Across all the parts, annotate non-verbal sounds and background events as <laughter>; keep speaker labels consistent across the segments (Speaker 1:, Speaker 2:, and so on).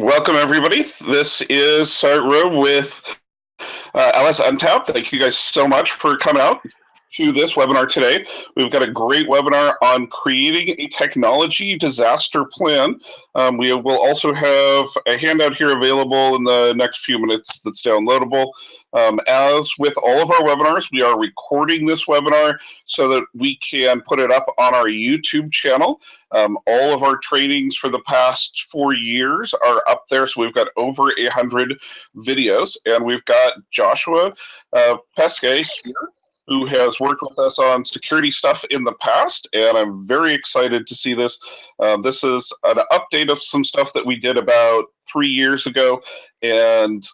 Speaker 1: Welcome, everybody. This is Sart Room with uh, LSNTAP. Thank you guys so much for coming out to this webinar today. We've got a great webinar on creating a technology disaster plan. Um, we will also have a handout here available in the next few minutes that's downloadable. Um, as with all of our webinars, we are recording this webinar so that we can put it up on our YouTube channel. Um, all of our trainings for the past four years are up there. So we've got over 100 videos and we've got Joshua uh, Peskay here who has worked with us on security stuff in the past, and I'm very excited to see this. Um, this is an update of some stuff that we did about three years ago, and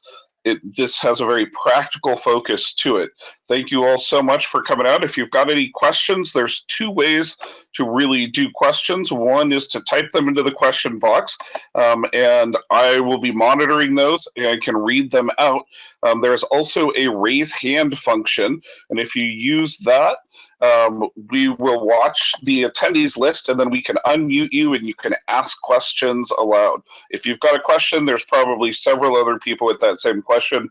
Speaker 1: it, this has a very practical focus to it. Thank you all so much for coming out. If you've got any questions, there's two ways to really do questions. One is to type them into the question box, um, and I will be monitoring those and can read them out. Um, there's also a raise hand function, and if you use that, um, we will watch the attendees list and then we can unmute you and you can ask questions aloud. If you've got a question, there's probably several other people with that same question.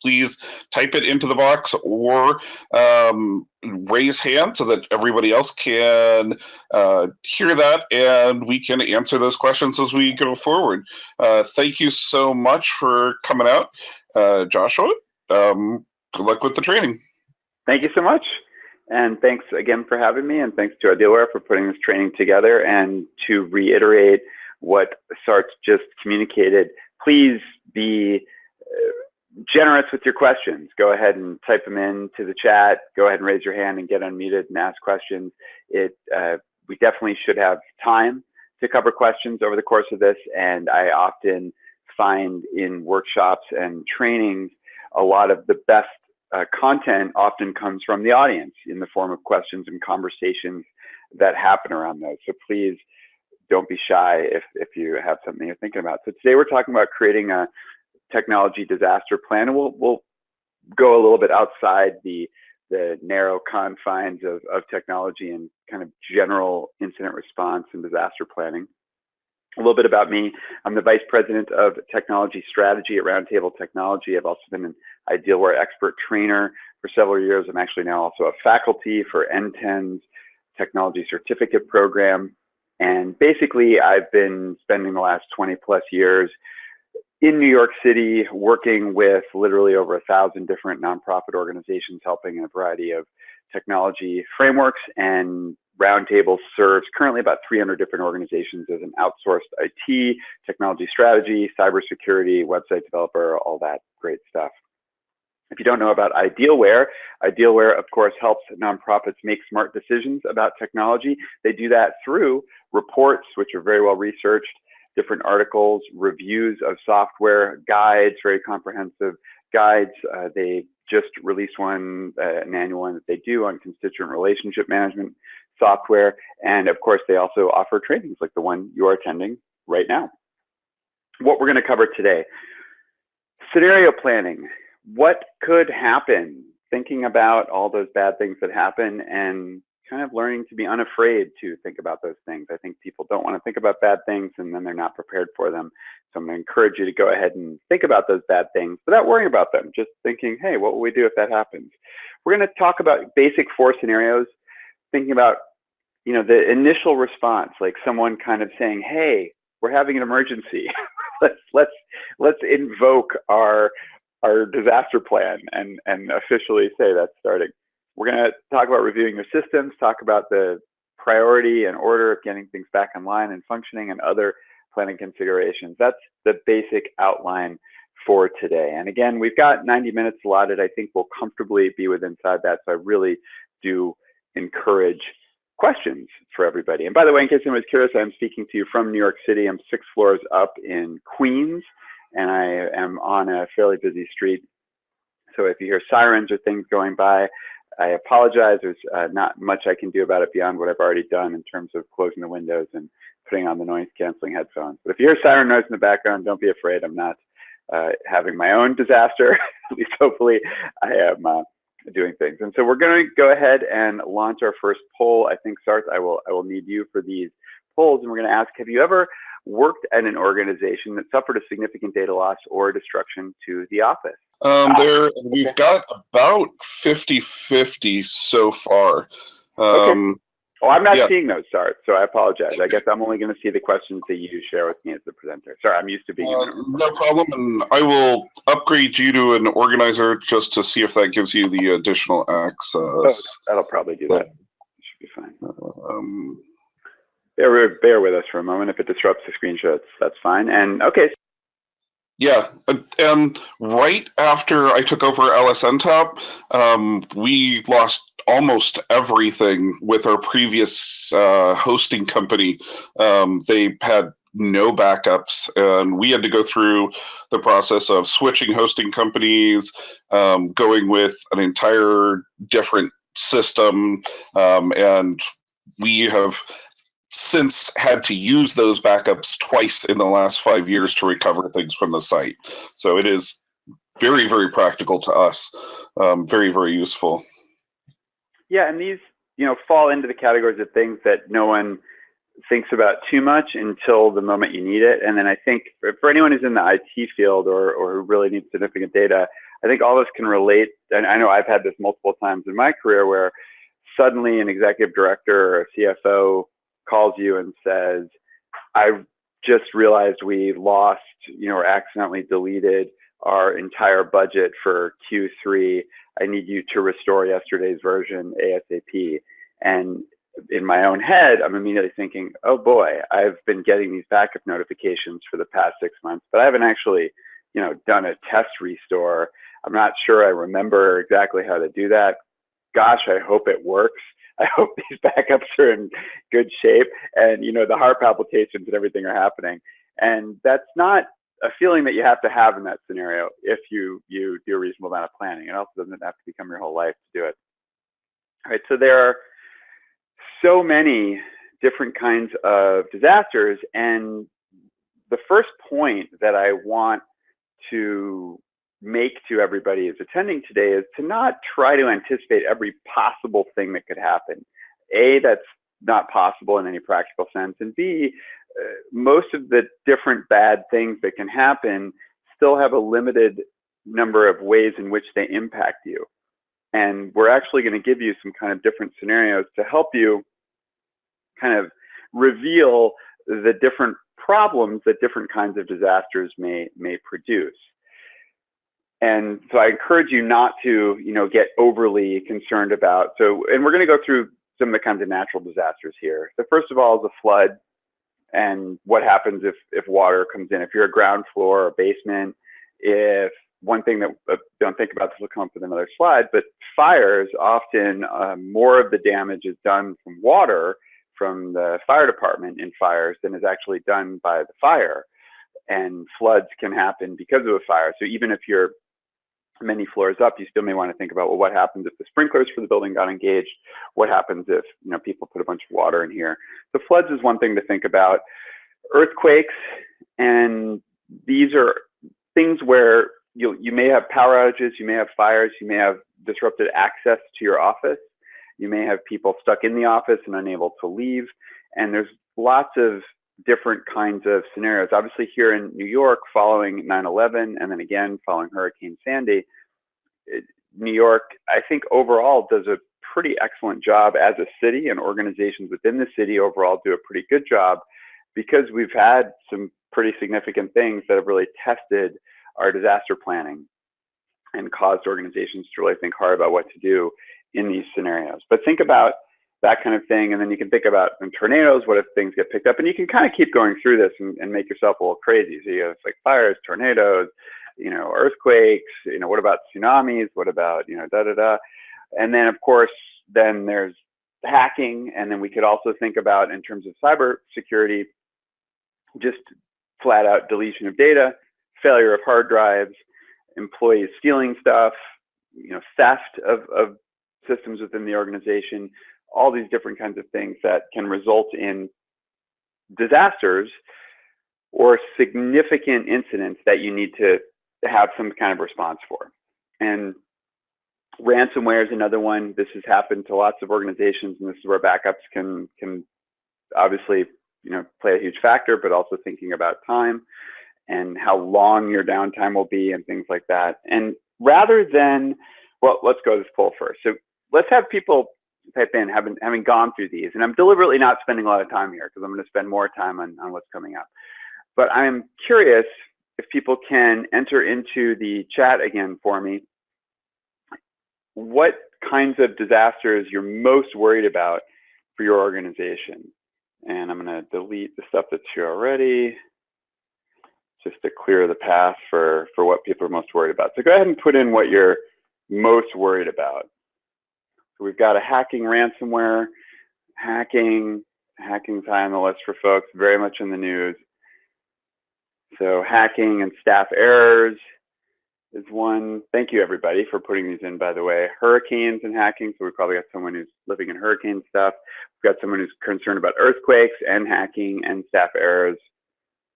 Speaker 1: Please type it into the box or um, raise hand so that everybody else can uh, hear that and we can answer those questions as we go forward. Uh, thank you so much for coming out, uh, Joshua. Um, good luck with the training.
Speaker 2: Thank you so much. And thanks again for having me, and thanks to Idealware for putting this training together. And to reiterate what Sart just communicated, please be uh, generous with your questions. Go ahead and type them into the chat. Go ahead and raise your hand and get unmuted and ask questions. It uh, we definitely should have time to cover questions over the course of this, and I often find in workshops and trainings a lot of the best uh, content often comes from the audience in the form of questions and conversations that happen around those. So please don't be shy if, if you have something you're thinking about. So today we're talking about creating a technology disaster plan and we'll, we'll go a little bit outside the, the narrow confines of, of technology and kind of general incident response and disaster planning. A little bit about me. I'm the Vice President of Technology Strategy at Roundtable Technology. I've also been an Idealware expert trainer for several years. I'm actually now also a faculty for NTEN's technology certificate program. And basically, I've been spending the last 20 plus years in New York City working with literally over a thousand different nonprofit organizations helping in a variety of technology frameworks and Roundtable serves currently about 300 different organizations as an outsourced IT, technology strategy, cybersecurity, website developer, all that great stuff. If you don't know about Idealware, Idealware, of course, helps nonprofits make smart decisions about technology. They do that through reports, which are very well researched, different articles, reviews of software, guides, very comprehensive guides. Uh, they just released one, uh, an annual one that they do on constituent relationship management software. And of course, they also offer trainings like the one you are attending right now. What we're going to cover today scenario planning. What could happen? Thinking about all those bad things that happen and kind of learning to be unafraid to think about those things. I think people don't want to think about bad things and then they're not prepared for them. So I'm going to encourage you to go ahead and think about those bad things without worrying about them. Just thinking, hey, what will we do if that happens? We're going to talk about basic four scenarios, thinking about you know, the initial response, like someone kind of saying, "Hey, we're having an emergency. <laughs> let's let's let's invoke our our disaster plan and and officially say that's starting." We're going to talk about reviewing your systems, talk about the priority and order of getting things back online and functioning, and other planning considerations. That's the basic outline for today. And again, we've got 90 minutes allotted. I think we'll comfortably be within inside that. So I really do encourage questions for everybody. And by the way, in case anyone's curious, I'm speaking to you from New York City. I'm six floors up in Queens, and I am on a fairly busy street. So if you hear sirens or things going by, I apologize. There's uh, not much I can do about it beyond what I've already done in terms of closing the windows and putting on the noise canceling headphones. But if you hear siren noise in the background, don't be afraid. I'm not uh, having my own disaster. <laughs> At least hopefully I am uh, doing things. And so we're going to go ahead and launch our first poll. I think Sart, I will I will need you for these polls, and we're going to ask: Have you ever worked at an organization that suffered a significant data loss or destruction to the office?
Speaker 1: Um, there, we've got about 50-50 so far. Um,
Speaker 2: Oh, I'm not
Speaker 1: Yeah.
Speaker 2: seeing those stars, so I apologize. I guess I'm only going to see the questions that you share with me as the presenter. Sorry, I'm used to being.
Speaker 1: uh, no problem, and I will upgrade you to an organizer just to see if that gives you the additional access.
Speaker 2: That'll probably do that. Should be fine.
Speaker 1: Um,
Speaker 2: Bear, bear with us for a moment. If it disrupts the screenshots, that's fine. And okay,
Speaker 1: Yeah, and- and right after I took over LSNTAP, um, we lost almost everything with our previous uh, hosting company. Um, they had no backups, and we had to go through the process of switching hosting companies, um, going with an entire different system, um, and we have since had to use those backups twice in the last five years to recover things from the site. So it is very, very practical to us. Um, very, very useful.
Speaker 2: Yeah, and these, you know, fall into the categories of things that no one thinks about too much until the moment you need it. And then I think for, for anyone who's in the IT field or, or who really needs significant data, I think all of us can relate. And I know I've had this multiple times in my career where suddenly an executive director or a CFO calls you and says, I just realized we lost, you know, or accidentally deleted our entire budget for Q3. I need you to restore yesterday's version ASAP. And in my own head, I'm immediately thinking, oh boy, I've been getting these backup notifications for the past six months, but I haven't actually, you know, done a test restore. I'm not sure I remember exactly how to do that. Gosh, I hope it works. <laughs> I hope these backups are in good shape and, you know, the heart palpitations and everything are happening. And that's not a feeling that you have to have in that scenario if you you do a reasonable amount of planning. It also doesn't have to become your whole life to do it. All right, so there are so many different kinds of disasters, and the first point that I want to make to everybody who's attending today is to not try to anticipate every possible thing that could happen. A, that's not possible in any practical sense, and B, most of the different bad things that can happen still have a limited number of ways in which they impact you. And we're actually going to give you some kind of different scenarios to help you kind of reveal the different problems that different kinds of disasters may may produce. And so I encourage you not to, you know, get overly concerned about. So, and we're going to go through some of the kinds of natural disasters here. The first of all is a flood and what happens if, if water comes in. If you're a ground floor or basement, if one thing that uh, don't think about this will come up with another slide, but fires often uh, more of the damage is done from water from the fire department in fires than is actually done by the fire. And floods can happen because of a fire. So even if you're many floors up, you still may want to think about, well, what happens if the sprinklers for the building got engaged? What happens if, you know, people put a bunch of water in here? The floods is one thing to think about. Earthquakes, and these are things where you, you may have power outages, you may have fires, you may have disrupted access to your office. You may have people stuck in the office and unable to leave. And there's lots of different kinds of scenarios. Obviously, here in New York, following 9 11, and then again following Hurricane Sandy, New York, I think overall does a pretty excellent job as a city, and organizations within the city overall do a pretty good job because we've had some pretty significant things that have really tested our disaster planning and caused organizations to really think hard about what to do in these scenarios. But think about that kind of thing. And then you can think about in tornadoes, what if things get picked up? And you can kind of keep going through this and, and make yourself a little crazy. So you have like fires, tornadoes, you know, earthquakes, you know, what about tsunamis? What about, you know, da da da. And then of course, then there's hacking. And then we could also think about in terms of cyber security, just flat out deletion of data, failure of hard drives, employees stealing stuff, you know, theft of, of systems within the organization, all these different kinds of things that can result in disasters or significant incidents that you need to have some kind of response for. And ransomware is another one. This has happened to lots of organizations, and this is where backups can can obviously you know, play a huge factor, but also thinking about time and how long your downtime will be and things like that. And rather than, well, let's go to this poll first. So let's have people type in having, having gone through these. And I'm deliberately not spending a lot of time here because I'm going to spend more time on, on what's coming up. But I'm curious if people can enter into the chat again for me, what kinds of disasters you're most worried about for your organization. And I'm going to delete the stuff that's here already just to clear the path for, for what people are most worried about. So go ahead and put in what you're most worried about. We've got a hacking ransomware, hacking, hacking's high on the list for folks, very much in the news. So hacking and staff errors is one. Thank you everybody for putting these in, by the way. Hurricanes and hacking. So we probably got someone who's living in hurricane stuff. We've got someone who's concerned about earthquakes and hacking and staff errors.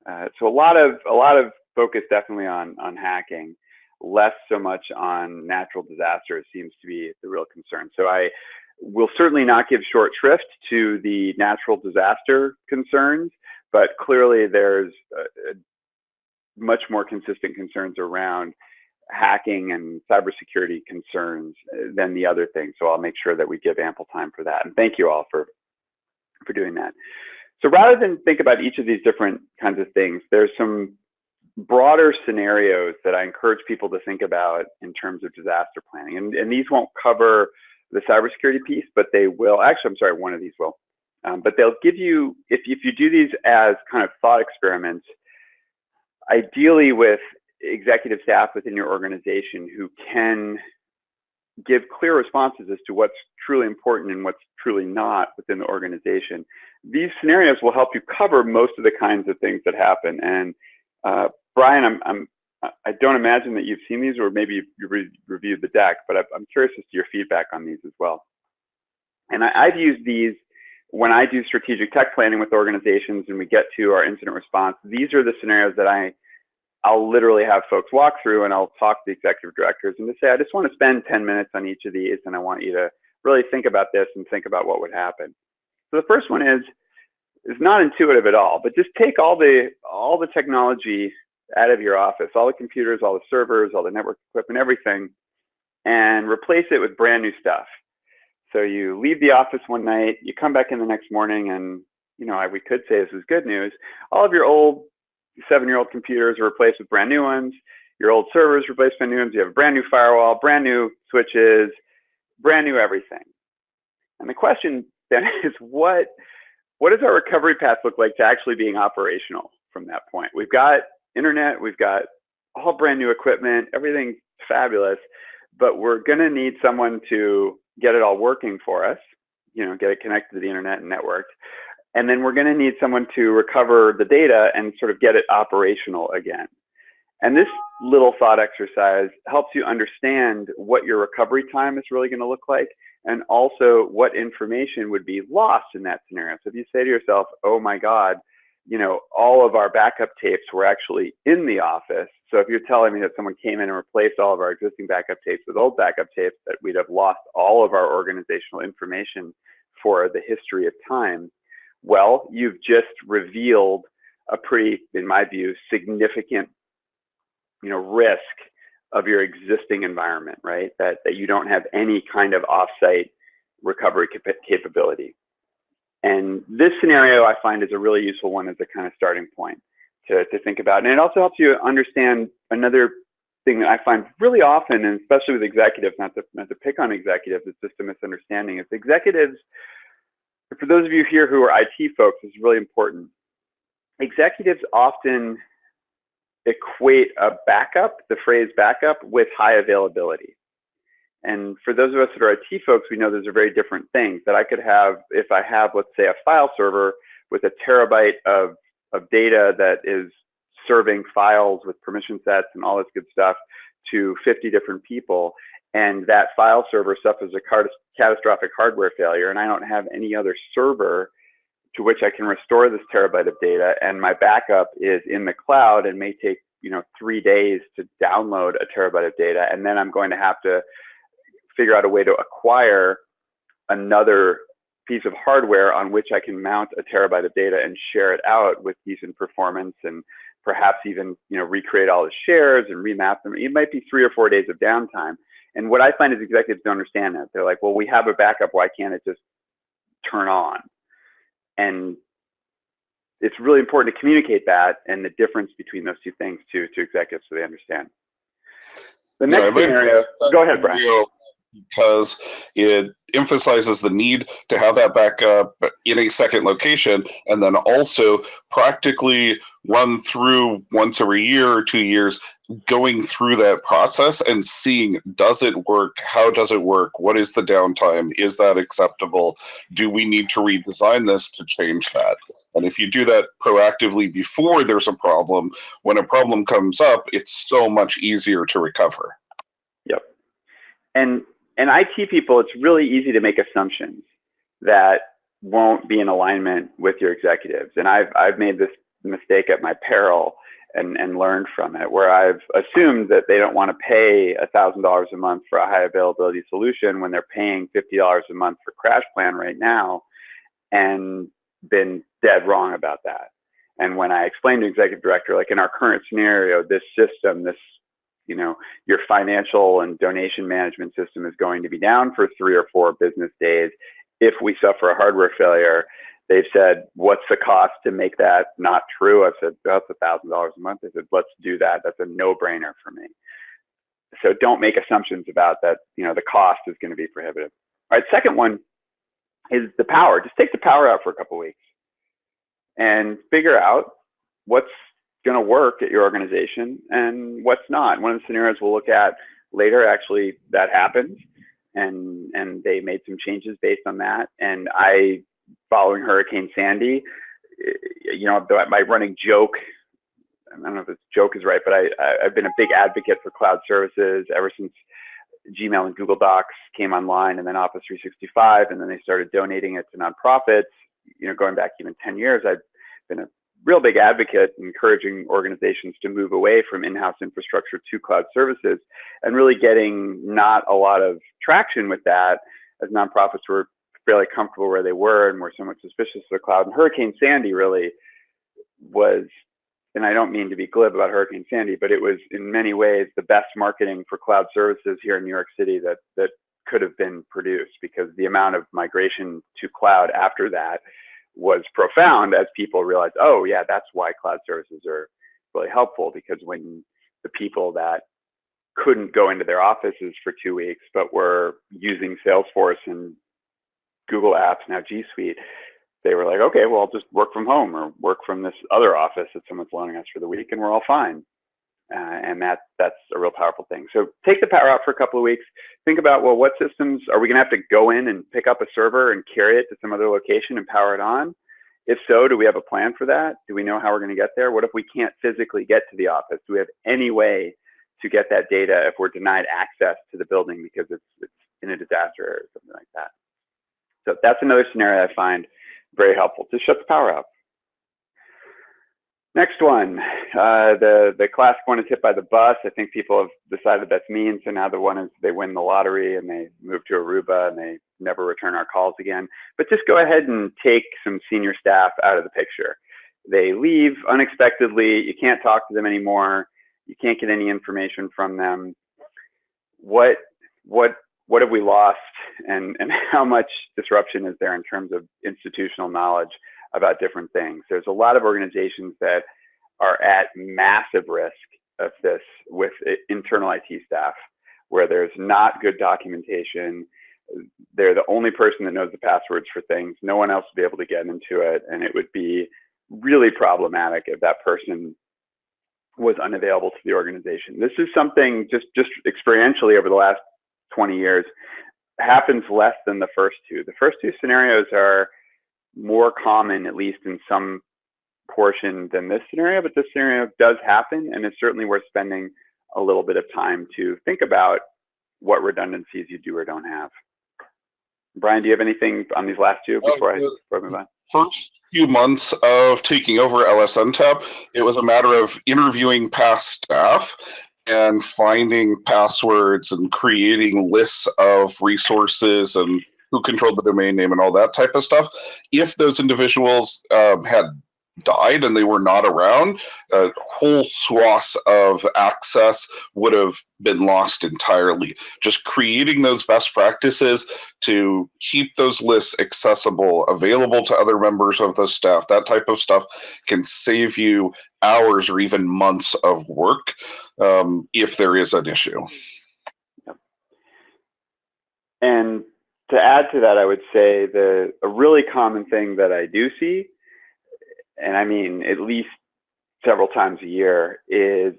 Speaker 2: Uh, so a lot of a lot of focus definitely on on hacking, less so much on natural disasters seems to be the real concern. So I will certainly not give short shrift to the natural disaster concerns, but clearly there's a, a much more consistent concerns around hacking and cybersecurity concerns uh, than the other things. So I'll make sure that we give ample time for that. And thank you all for, for doing that. So rather than think about each of these different kinds of things, there's some broader scenarios that I encourage people to think about in terms of disaster planning. And, and these won't cover the cybersecurity piece, but they will, actually, I'm sorry, one of these will. Um, but they'll give you, if, if you do these as kind of thought experiments, ideally with executive staff within your organization who can give clear responses as to what's truly important and what's truly not within the organization. These scenarios will help you cover most of the kinds of things that happen. And uh, Brian, I'm, I'm, I don't imagine that you've seen these or maybe you've re reviewed the deck, but I'm curious as to your feedback on these as well. And I, I've used these when I do strategic tech planning with organizations and we get to our incident response. These are the scenarios that I I'll literally have folks walk through and I'll talk to the executive directors and just say, I just want to spend 10 minutes on each of these and I want you to really think about this and think about what would happen. So the first one is, is not intuitive at all, but just take all the, all the technology out of your office, all the computers, all the servers, all the network equipment, everything, and replace it with brand new stuff. So you leave the office one night, you come back in the next morning and, you know, we could say this is good news. All of your old seven-year-old computers are replaced with brand new ones. Your old servers replaced with new ones. You have a brand new firewall, brand new switches, brand new everything. And the question then <laughs> is what, what does our recovery path look like to actually being operational from that point? We've got internet, we've got all brand new equipment, everything's fabulous, but we're gonna need someone to get it all working for us, you know, get it connected to the internet and networked. And then we're going to need someone to recover the data and sort of get it operational again. And this little thought exercise helps you understand what your recovery time is really going to look like and also what information would be lost in that scenario. So if you say to yourself, oh my God, you know, all of our backup tapes were actually in the office. So if you're telling me that someone came in and replaced all of our existing backup tapes with old backup tapes, that we'd have lost all of our organizational information for the history of time, well, you've just revealed a pretty, in my view, significant, you know, risk of your existing environment, right? That, that you don't have any kind of offsite recovery cap capability. And this scenario I find is a really useful one as a kind of starting point to, to think about. And it also helps you understand another thing that I find really often, and especially with executives, not to, not to pick on executives, it's just a misunderstanding, is executives for those of you here who are IT folks, is really important. Executives often equate a backup, the phrase backup, with high availability. And for those of us that are IT folks, we know those are very different things. That I could have, if I have, let's say, a file server with a terabyte of, of data that is serving files with permission sets and all this good stuff to 50 different people, and that file server suffers a catastrophic hardware failure and I don't have any other server to which I can restore this terabyte of data and my backup is in the cloud and may take you know three days to download a terabyte of data and then I'm going to have to figure out a way to acquire another piece of hardware on which I can mount a terabyte of data and share it out with decent performance and perhaps even you know recreate all the shares and remap them. It might be three or four days of downtime. And what I find is executives don't understand that. They're like, well, we have a backup. Why can't it just turn on? And it's really important to communicate that and the difference between those two things to to executives so they understand. The next yeah, scenario, go ahead, Brian
Speaker 1: because it emphasizes the need to have that backup in a second location and then also practically run through once every year or two years going through that process and seeing does it work? How does it work? What is the downtime? Is that acceptable? Do we need to redesign this to change that? And if you do that proactively before there's a problem when a problem comes up it's so much easier to recover.
Speaker 2: Yep. And and IT people, it's really easy to make assumptions that won't be in alignment with your executives. And I've, I've made this mistake at my peril and, and learned from it, where I've assumed that they don't want to pay $1,000 a month for a high availability solution when they're paying $50 a month for Crash Plan right now, and been dead wrong about that. And when I explained to executive director, like in our current scenario, this system, this you know, your financial and donation management system is going to be down for three or four business days. If we suffer a hardware failure, they've said, what's the cost to make that not true? I've said, that's a thousand dollars a month. They said, let's do that. That's a no brainer for me. So don't make assumptions about that, you know, the cost is going to be prohibitive. All right, second one is the power. Just take the power out for a couple weeks and figure out what's going to work at your organization and what's not. One of the scenarios we'll look at later, actually, that happened, and and they made some changes based on that. And I, following Hurricane Sandy, eh, you know, my running joke. I don't know if this joke is right, but I, I've been a big advocate for cloud services ever since Gmail and Google Docs came online, and then Office 365, and then they started donating it to nonprofits. You know, going back even 10 years, I've been a real big advocate encouraging organizations to move away from in-house infrastructure to cloud services and really getting not a lot of traction with that as nonprofits were fairly comfortable where they were and were somewhat suspicious of the cloud. And Hurricane Sandy really was, and I don't mean to be glib about Hurricane Sandy, but it was in many ways the best marketing for cloud services here in New York City that that could have been produced because the amount of migration to cloud after that was profound as people realized, oh yeah, that's why cloud services are really helpful because when the people that couldn't go into their offices for two weeks, but were using Salesforce and Google Apps, now G Suite, they were like, okay, well, I'll just work from home or work from this other office that someone's loaning us for the week and we're all fine. Uh, and that that's a real powerful thing. So take the power out for a couple of weeks. Think about well, what systems are we going to have to go in and pick up a server and carry it to some other location and power it on? If so, do we have a plan for that? Do we know how we're going to get there? What if we can't physically get to the office? Do we have any way to get that data if we're denied access to the building because it's, it's in a disaster or something like that? So that's another scenario I find very helpful to shut the power out. Next one, uh, the the classic one is hit by the bus. I think people have decided that's mean, so now the one is they win the lottery and they move to Aruba and they never return our calls again. But just go ahead and take some senior staff out of the picture. They leave unexpectedly. You can't talk to them anymore. You can't get any information from them. What what what have we lost, and and <laughs> how much disruption is there in terms of institutional knowledge? About different things. There's a lot of organizations that are at massive risk of this with internal IT staff, where there's not good documentation. They're the only person that knows the passwords for things. No one else will be able to get into it. And it would be really problematic if that person was unavailable to the organization. This is something just, just experientially over the last 20 years happens less than the first two. The first two scenarios are more common, at least in some portion than this scenario, but this scenario does happen and it's certainly worth spending a little bit of time to think about what redundancies you do or don't have. Brian, do you have anything on these last two before, I, before I move on?
Speaker 1: First few months of taking over LSNTAP, it was a matter of interviewing past staff and finding passwords and creating lists of resources and who controlled the domain name and all that type of stuff. If those individuals um, had died and they were not around, a whole swath of access would have been lost entirely. Just creating those best practices to keep those lists accessible, available to other members of the staff, that type of stuff can save you hours or even months of work um, if there is an issue.
Speaker 2: And to add to that, I would say the a really common thing that I do see, and I mean at least several times a year, is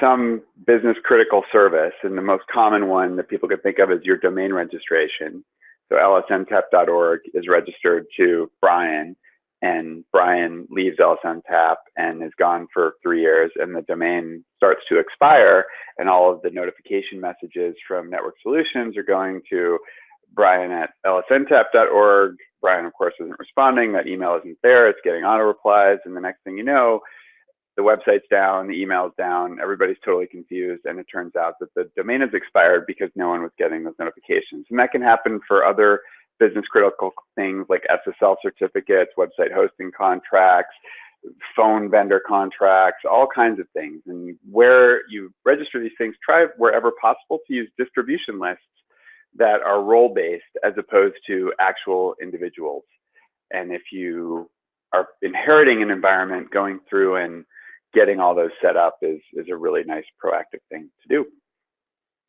Speaker 2: some business critical service. And the most common one that people can think of is your domain registration. So lsntap.org is registered to Brian, and Brian leaves LSNTAP and is gone for three years, and the domain starts to expire, and all of the notification messages from Network Solutions are going to Brian at lsntap.org. Brian, of course, isn't responding. That email isn't there. It's getting auto replies. And the next thing you know, the website's down, the email's down, everybody's totally confused. And it turns out that the domain has expired because no one was getting those notifications. And that can happen for other business critical things like SSL certificates, website hosting contracts, phone vendor contracts, all kinds of things. And where you register these things, try wherever possible to use distribution lists that are role based as opposed to actual individuals. And if you are inheriting an environment, going through and getting all those set up is, is a really nice proactive thing to do.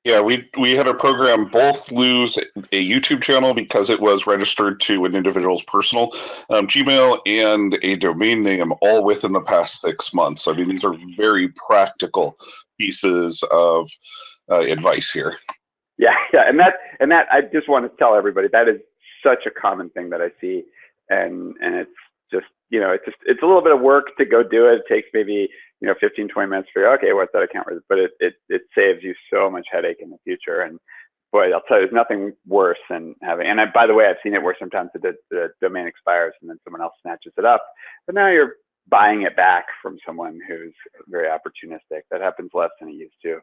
Speaker 1: Yeah, we we had a program both lose a YouTube channel because it was registered to an individual's personal um, Gmail and a domain name all within the past six months. I mean, these are very practical pieces of uh, advice here.
Speaker 2: Yeah, <laughs> yeah, and that and that I just want to tell everybody that is such a common thing that I see, and and it's just you know it's just it's a little bit of work to go do it. It takes maybe you know 15 20 minutes figure okay what's that account but it, it it saves you so much headache in the future and boy I'll tell you there's nothing worse than having and I, by the way I've seen it where sometimes the, the domain expires and then someone else snatches it up but now you're buying it back from someone who's very opportunistic that happens less than it used to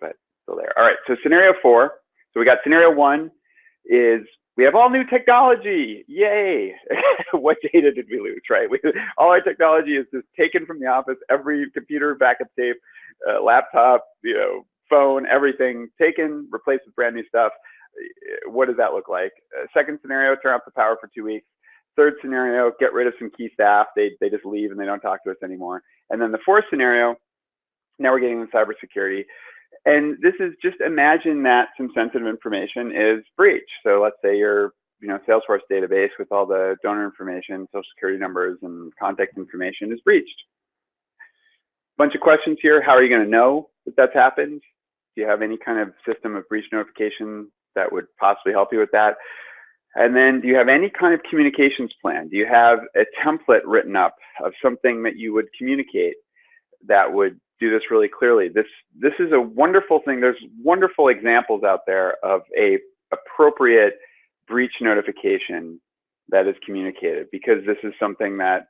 Speaker 2: but still there. All right, so scenario four. So we got scenario one is we have all new technology. Yay. <laughs> what data did we lose, right? We, all our technology is just taken from the office, every computer, backup tape, uh, laptop, you know, phone, everything taken, replaced with brand new stuff. What does that look like? Uh, second scenario, turn off the power for two weeks. Third scenario, get rid of some key staff. They, they just leave and they don't talk to us anymore. And then the fourth scenario, now we're getting into cybersecurity. And this is just imagine that some sensitive information is breached. So let's say your you know Salesforce database with all the donor information, social security numbers, and contact information is breached. Bunch of questions here. How are you going to know that that's happened? Do you have any kind of system of breach notification that would possibly help you with that? And then do you have any kind of communications plan? Do you have a template written up of something that you would communicate that would do this really clearly. This this is a wonderful thing. There's wonderful examples out there of a appropriate breach notification that is communicated because this is something that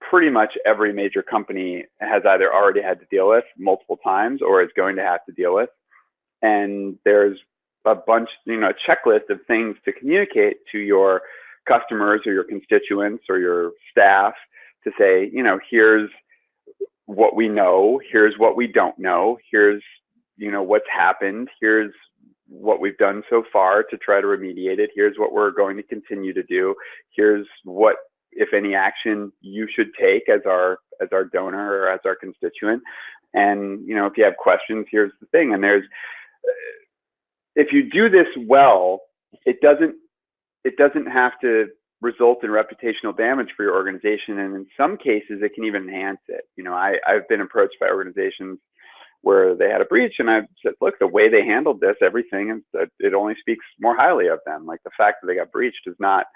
Speaker 2: pretty much every major company has either already had to deal with multiple times or is going to have to deal with. And there's a bunch, you know, a checklist of things to communicate to your customers or your constituents or your staff to say, you know, here's what we know here's what we don't know here's you know what's happened here's what we've done so far to try to remediate it here's what we're going to continue to do here's what if any action you should take as our as our donor or as our constituent. And you know if you have questions here's the thing and there's if you do this well it doesn't it doesn't have to result in reputational damage for your organization. And in some cases, it can even enhance it. You know, I, I've been approached by organizations where they had a breach and I said, look, the way they handled this, everything, uh, it only speaks more highly of them. Like the fact that they got breached does not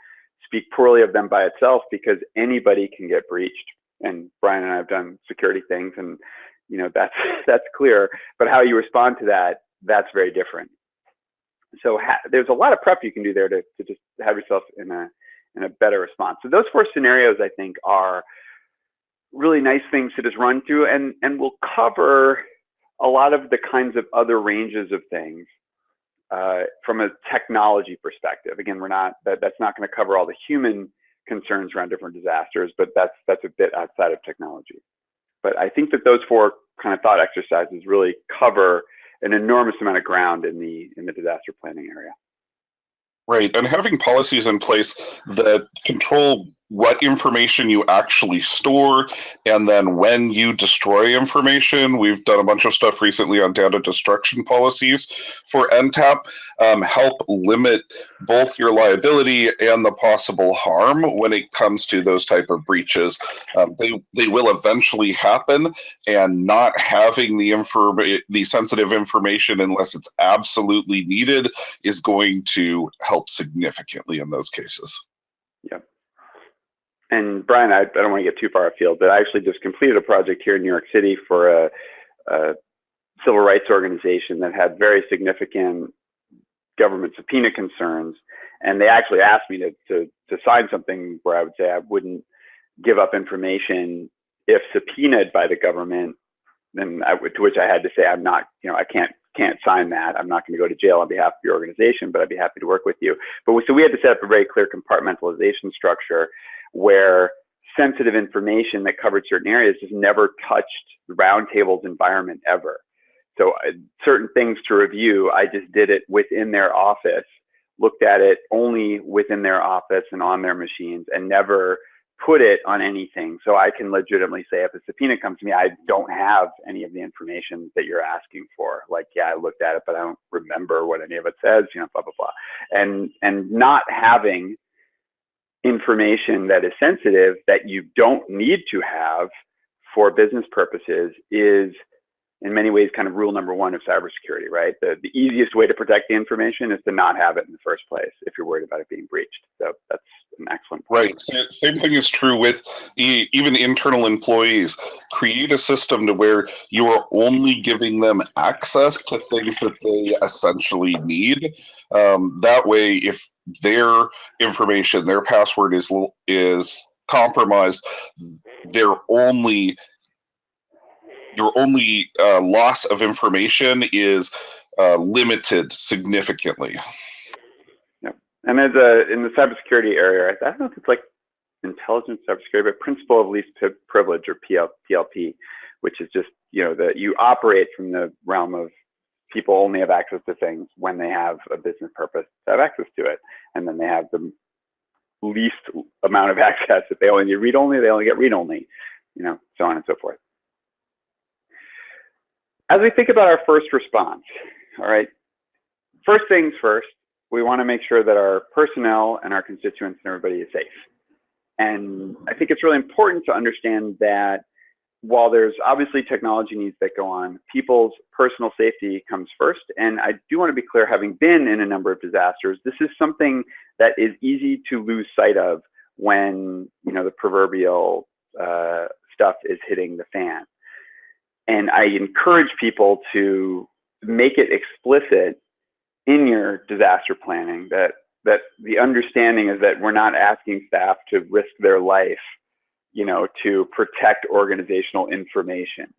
Speaker 2: speak poorly of them by itself because anybody can get breached. And Brian and I have done security things and, you know, that's, <laughs> that's clear, but how you respond to that, that's very different. So there's a lot of prep you can do there to, to just have yourself in a, and a better response. So those four scenarios, I think, are really nice things to just run through and, and will cover a lot of the kinds of other ranges of things uh, from a technology perspective. Again, we're not that, that's not going to cover all the human concerns around different disasters, but that's that's a bit outside of technology. But I think that those four kind of thought exercises really cover an enormous amount of ground in the in the disaster planning area.
Speaker 1: Right, and having policies in place that control what information you actually store and then when you destroy information. We've done a bunch of stuff recently on data destruction policies for ntap um, help limit both your liability and the possible harm when it comes to those type of breaches. Um, they they will eventually happen and not having the inform the sensitive information unless it's absolutely needed is going to help significantly in those cases.
Speaker 2: Yep and Brian, I, I don't want to get too far afield, but I actually just completed a project here in New York City for a, a civil rights organization that had very significant government subpoena concerns. And they actually asked me to, to, to sign something where I would say I wouldn't give up information if subpoenaed by the government. Then I would, to which I had to say, I'm not, you know, I can't can't sign that. I'm not going to go to jail on behalf of your organization, but I'd be happy to work with you. But so we had to set up a very clear compartmentalization structure where sensitive information that covered certain areas just never touched the roundtable's environment ever. So uh, certain things to review, I just did it within their office, looked at it only within their office and on their machines and never put it on anything. So I can legitimately say if a subpoena comes to me, I don't have any of the information that you're asking for. Like, yeah, I looked at it, but I don't remember what any of it says, you know, blah, blah, blah. And, and not having information that is sensitive that you don't need to have for business purposes is in many ways kind of rule number one of cybersecurity, right? The, the easiest way to protect the information is to not have it in the first place if you're worried about it being breached. So that's an excellent
Speaker 1: point. Right. Same thing is true with even internal employees. Create a system to where you are only giving them access to things that they essentially need. Um, that way, if their information, their password is is compromised, their only your only uh, loss of information is uh, limited significantly.
Speaker 2: Yep. And as a in the cybersecurity area, I don't know if it's like intelligence cybersecurity, but principle of least privilege or PL, PLP, which is just you know that you operate from the realm of people only have access to things when they have a business purpose to have access to it, and then they have the least amount of <laughs> access. If they only need read only, they only get read only, you know, so on and so forth. As we think about our first response, all right, first things first, we want to make sure that our personnel and our constituents and everybody is safe. And I think it's really important to understand that while there's obviously technology needs that go on, people's personal safety comes first. And I do want to be clear, having been in a number of disasters, this is something that is easy to lose sight of when you know the proverbial uh, stuff is hitting the fan and I encourage people to make it explicit in your disaster planning that that the understanding is that we're not asking staff to risk their life, you know, to protect organizational information.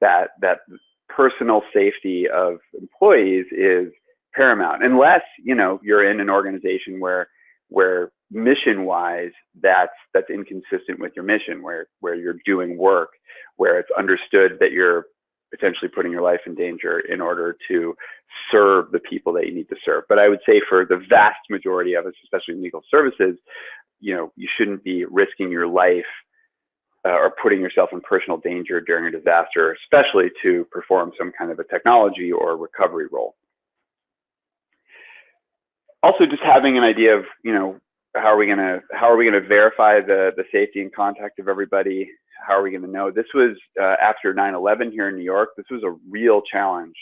Speaker 2: That that personal safety of employees is paramount, unless you know you're in an organization where where mission wise that's that's inconsistent with your mission where where you're doing work where it's understood that you're potentially putting your life in danger in order to serve the people that you need to serve. But I would say for the vast majority of us, especially in legal services, you know, you shouldn't be risking your life uh, or putting yourself in personal danger during a disaster, especially to perform some kind of a technology or recovery role. Also, just having an idea of, you know, how are we going to how are we going to verify the the safety and contact of everybody? How are we going to know? This was uh, after 9-11 here in new york. This was a real challenge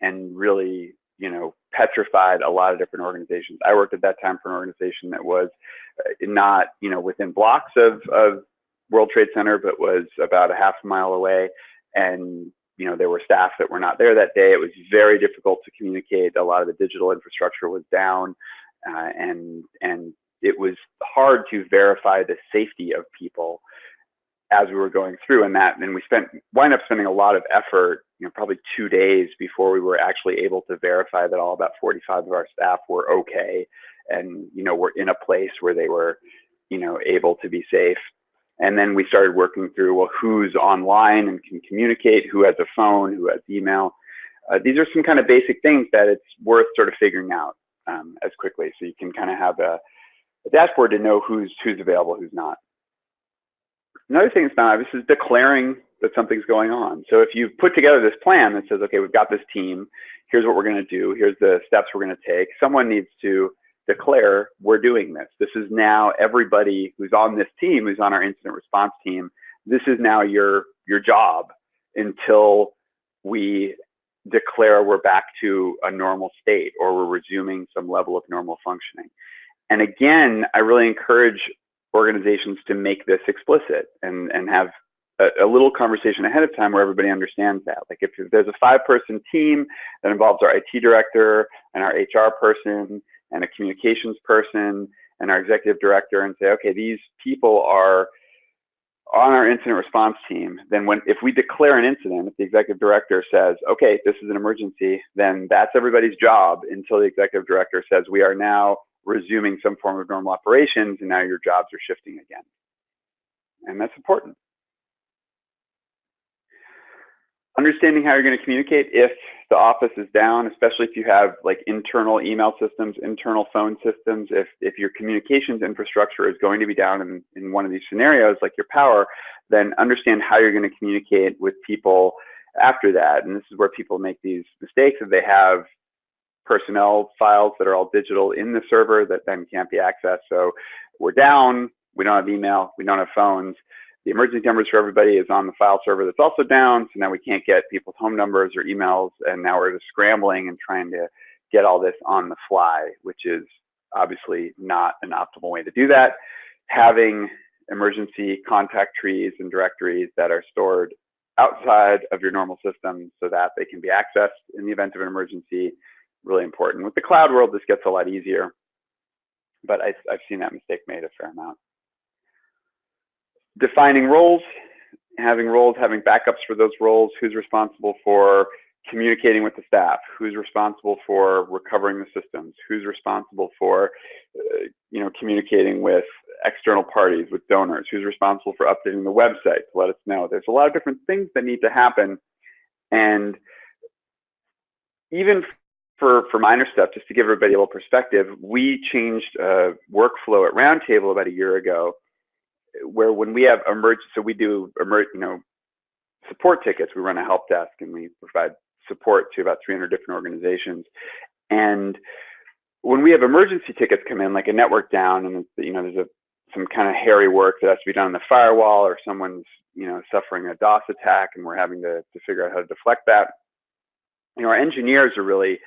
Speaker 2: and really you know petrified a lot of different organizations. I worked at that time for an organization that was uh, not you know within blocks of of world trade center but was about a half mile away. And you know there were staff that were not there that day. It was very difficult to communicate. A lot of the digital infrastructure was down uh, and and it was hard to verify the safety of people as we were going through. And that and we spent wind up spending a lot of effort you know, probably two days before we were actually able to verify that all about 45 of our staff were okay. And, you know, were in a place where they were, you know, able to be safe. And then we started working through, well, who's online and can communicate, who has a phone, who has email. Uh, these are some kind of basic things that it's worth sort of figuring out um, as quickly. So you can kind of have a, a dashboard to know who's, who's available, who's not. Another thing that's not obvious is declaring that something's going on. So if you've put together this plan that says, okay, we've got this team, here's what we're going to do, here's the steps we're going to take, someone needs to declare we're doing this. This is now everybody who's on this team, who's on our incident response team. This is now your your job until we declare we're back to a normal state or we're resuming some level of normal functioning. And again, I really encourage organizations to make this explicit and, and have a, little conversation ahead of time where everybody understands that. Like if, if there's a five person team that involves our IT director and our HR person and a communications person and our executive director and say, okay, these people are on our incident response team, then when if we declare an incident, if the executive director says, okay, this is an emergency, then that's everybody's job until the executive director says we are now resuming some form of normal operations and now your jobs are shifting again. And that's important. understanding how you're going to communicate if the office is down, especially if you have like internal email systems, internal phone systems, if, if your communications infrastructure is going to be down in, in one of these scenarios, like your power, then understand how you're going to communicate with people after that. And this is where people make these mistakes if they have personnel files that are all digital in the server that then can't be accessed. So we're down, we don't have email, we don't have phones the emergency numbers for everybody is on the file server that's also down. So now we can't get people's home numbers or emails. And now we're just scrambling and trying to get all this on the fly, which is obviously not an optimal way to do that. Having emergency contact trees and directories that are stored outside of your normal system so that they can be accessed in the event of an emergency, really important. With the cloud world, this gets a lot easier, but I, I've seen that mistake made a fair amount defining roles, having roles, having backups for those roles, who's responsible for communicating with the staff, who's responsible for recovering the systems, who's responsible for, uh, you know, communicating with external parties, with donors, who's responsible for updating the website to let us know. There's a lot of different things that need to happen. And even for, for minor stuff, just to give everybody a little perspective, we changed uh, workflow at Roundtable about a year ago where when we have emergency, so we do emer, you know, support tickets. We run a help desk and we provide support to about 300 different organizations. And when we have emergency tickets come in, like a network down, and you know, there's a some kind of hairy work that has to be done on the firewall, or someone's you know suffering a DOS attack, and we're having to to figure out how to deflect that. You know, our engineers are really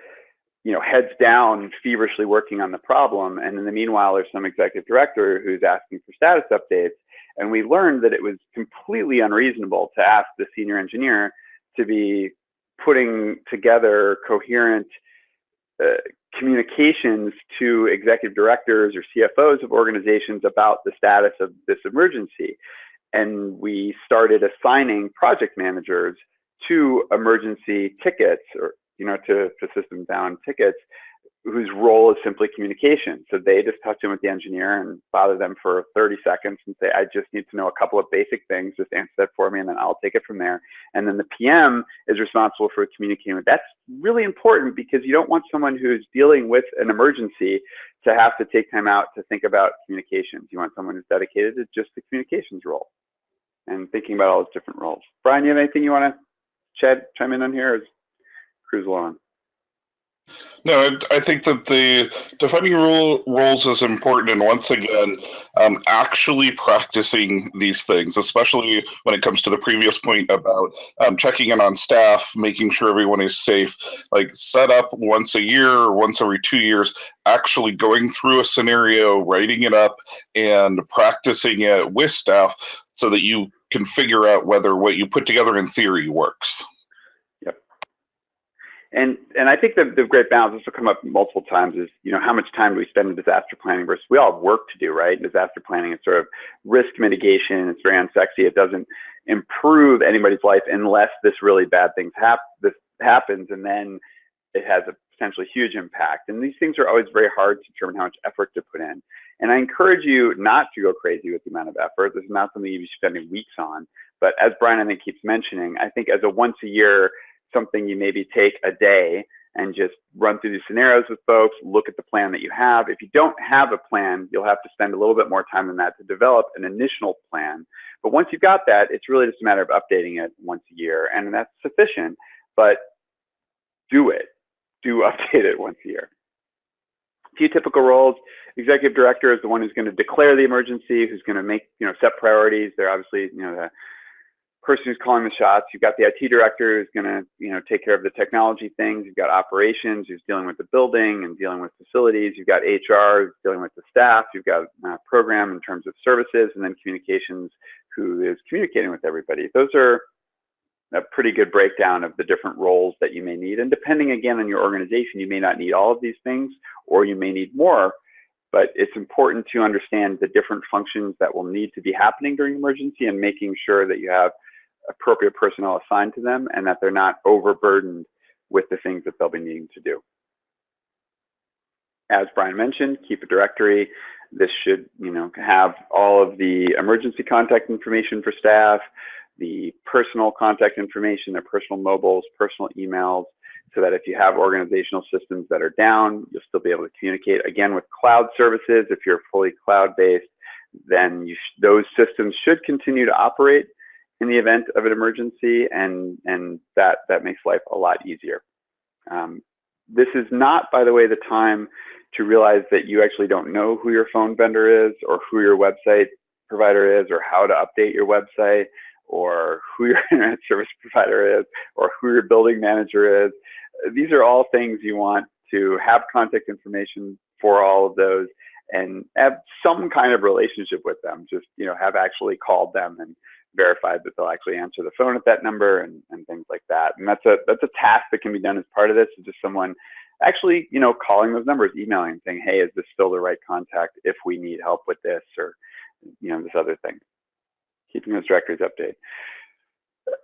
Speaker 2: you know, heads down, feverishly working on the problem. And in the meanwhile, there's some executive director who's asking for status updates. And we learned that it was completely unreasonable to ask the senior engineer to be putting together coherent uh, communications to executive directors or CFOs of organizations about the status of this emergency. And we started assigning project managers to emergency tickets or you know, to, system down tickets whose role is simply communication. So they just touch in with the engineer and bother them for 30 seconds and say, I just need to know a couple of basic things, just answer that for me, and then I'll take it from there. And then the PM is responsible for communicating. That's really important because you don't want someone who's dealing with an emergency to have to take time out to think about communications. You want someone who's dedicated to just the communications role and thinking about all those different roles. Brian, you have anything you want to chime in on here?
Speaker 1: No, I think that the defining rule roles is important, and once again, um, actually practicing these things, especially when it comes to the previous point about um, checking in on staff, making sure everyone is safe. Like set up once a year or once every two years, actually going through a scenario, writing it up, and practicing it with staff, so that you can figure out whether what you put together in theory works.
Speaker 2: And and I think the, the great balance, this will come up multiple times, is you know how much time do we spend in disaster planning versus we all have work to do, right? Disaster planning is sort of risk mitigation. It's very unsexy. It doesn't improve anybody's life unless this really bad things hap- this happens, and then it has a potentially huge impact. And these things are always very hard to determine how much effort to put in. And I encourage you not to go crazy with the amount of effort. This is not something you'd be spending weeks on. But as Brian, I think, keeps mentioning, I think as a once a year something you maybe take a day and just run through these scenarios with folks, look at the plan that you have. If you don't have a plan, you'll have to spend a little bit more time than that to develop an initial plan. But once you've got that, it's really just a matter of updating it once a year, and that's sufficient. But do it. Do <laughs> update it once a year. A few typical roles. Executive director is the one who's going to declare the emergency, who's going to make, you know, set priorities. They're obviously, you know, the person who's calling the shots. You've got the IT director who's going to, you know, take care of the technology things. You've got operations who's dealing with the building and dealing with facilities. You've got HR who's dealing with the staff. You've got uh, program in terms of services, and then communications who is communicating with everybody. Those are a pretty good breakdown of the different roles that you may need. And depending again on your organization, you may not need all of these things, or you may need more. But it's important to understand the different functions that will need to be happening during emergency and making sure that you have appropriate personnel assigned to them and that they're not overburdened with the things that they'll be needing to do. As Brian mentioned, keep a directory. This should, you know, have all of the emergency contact information for staff, the personal contact information, their personal mobiles, personal emails, so that if you have organizational systems that are down, you'll still be able to communicate. Again, with cloud services, if you're fully cloud-based, then those systems should continue to operate in the event of an emergency, and and that that makes life a lot easier. Um, this is not, by the way, the time to realize that you actually don't know who your phone vendor is, or who your website provider is, or how to update your website, or who your <laughs> internet service provider is, or who your building manager is. These are all things you want to have contact information for all of those and have some kind of relationship with them. Just you know, have actually called them and verified that they'll actually answer the phone at that number and, and things like that. And that's a that's a task that can be done as part of this. Is just someone actually, you know, calling those numbers, emailing, saying, "Hey, is this still the right contact if we need help with this or you know this other thing?" Keeping those directories updated.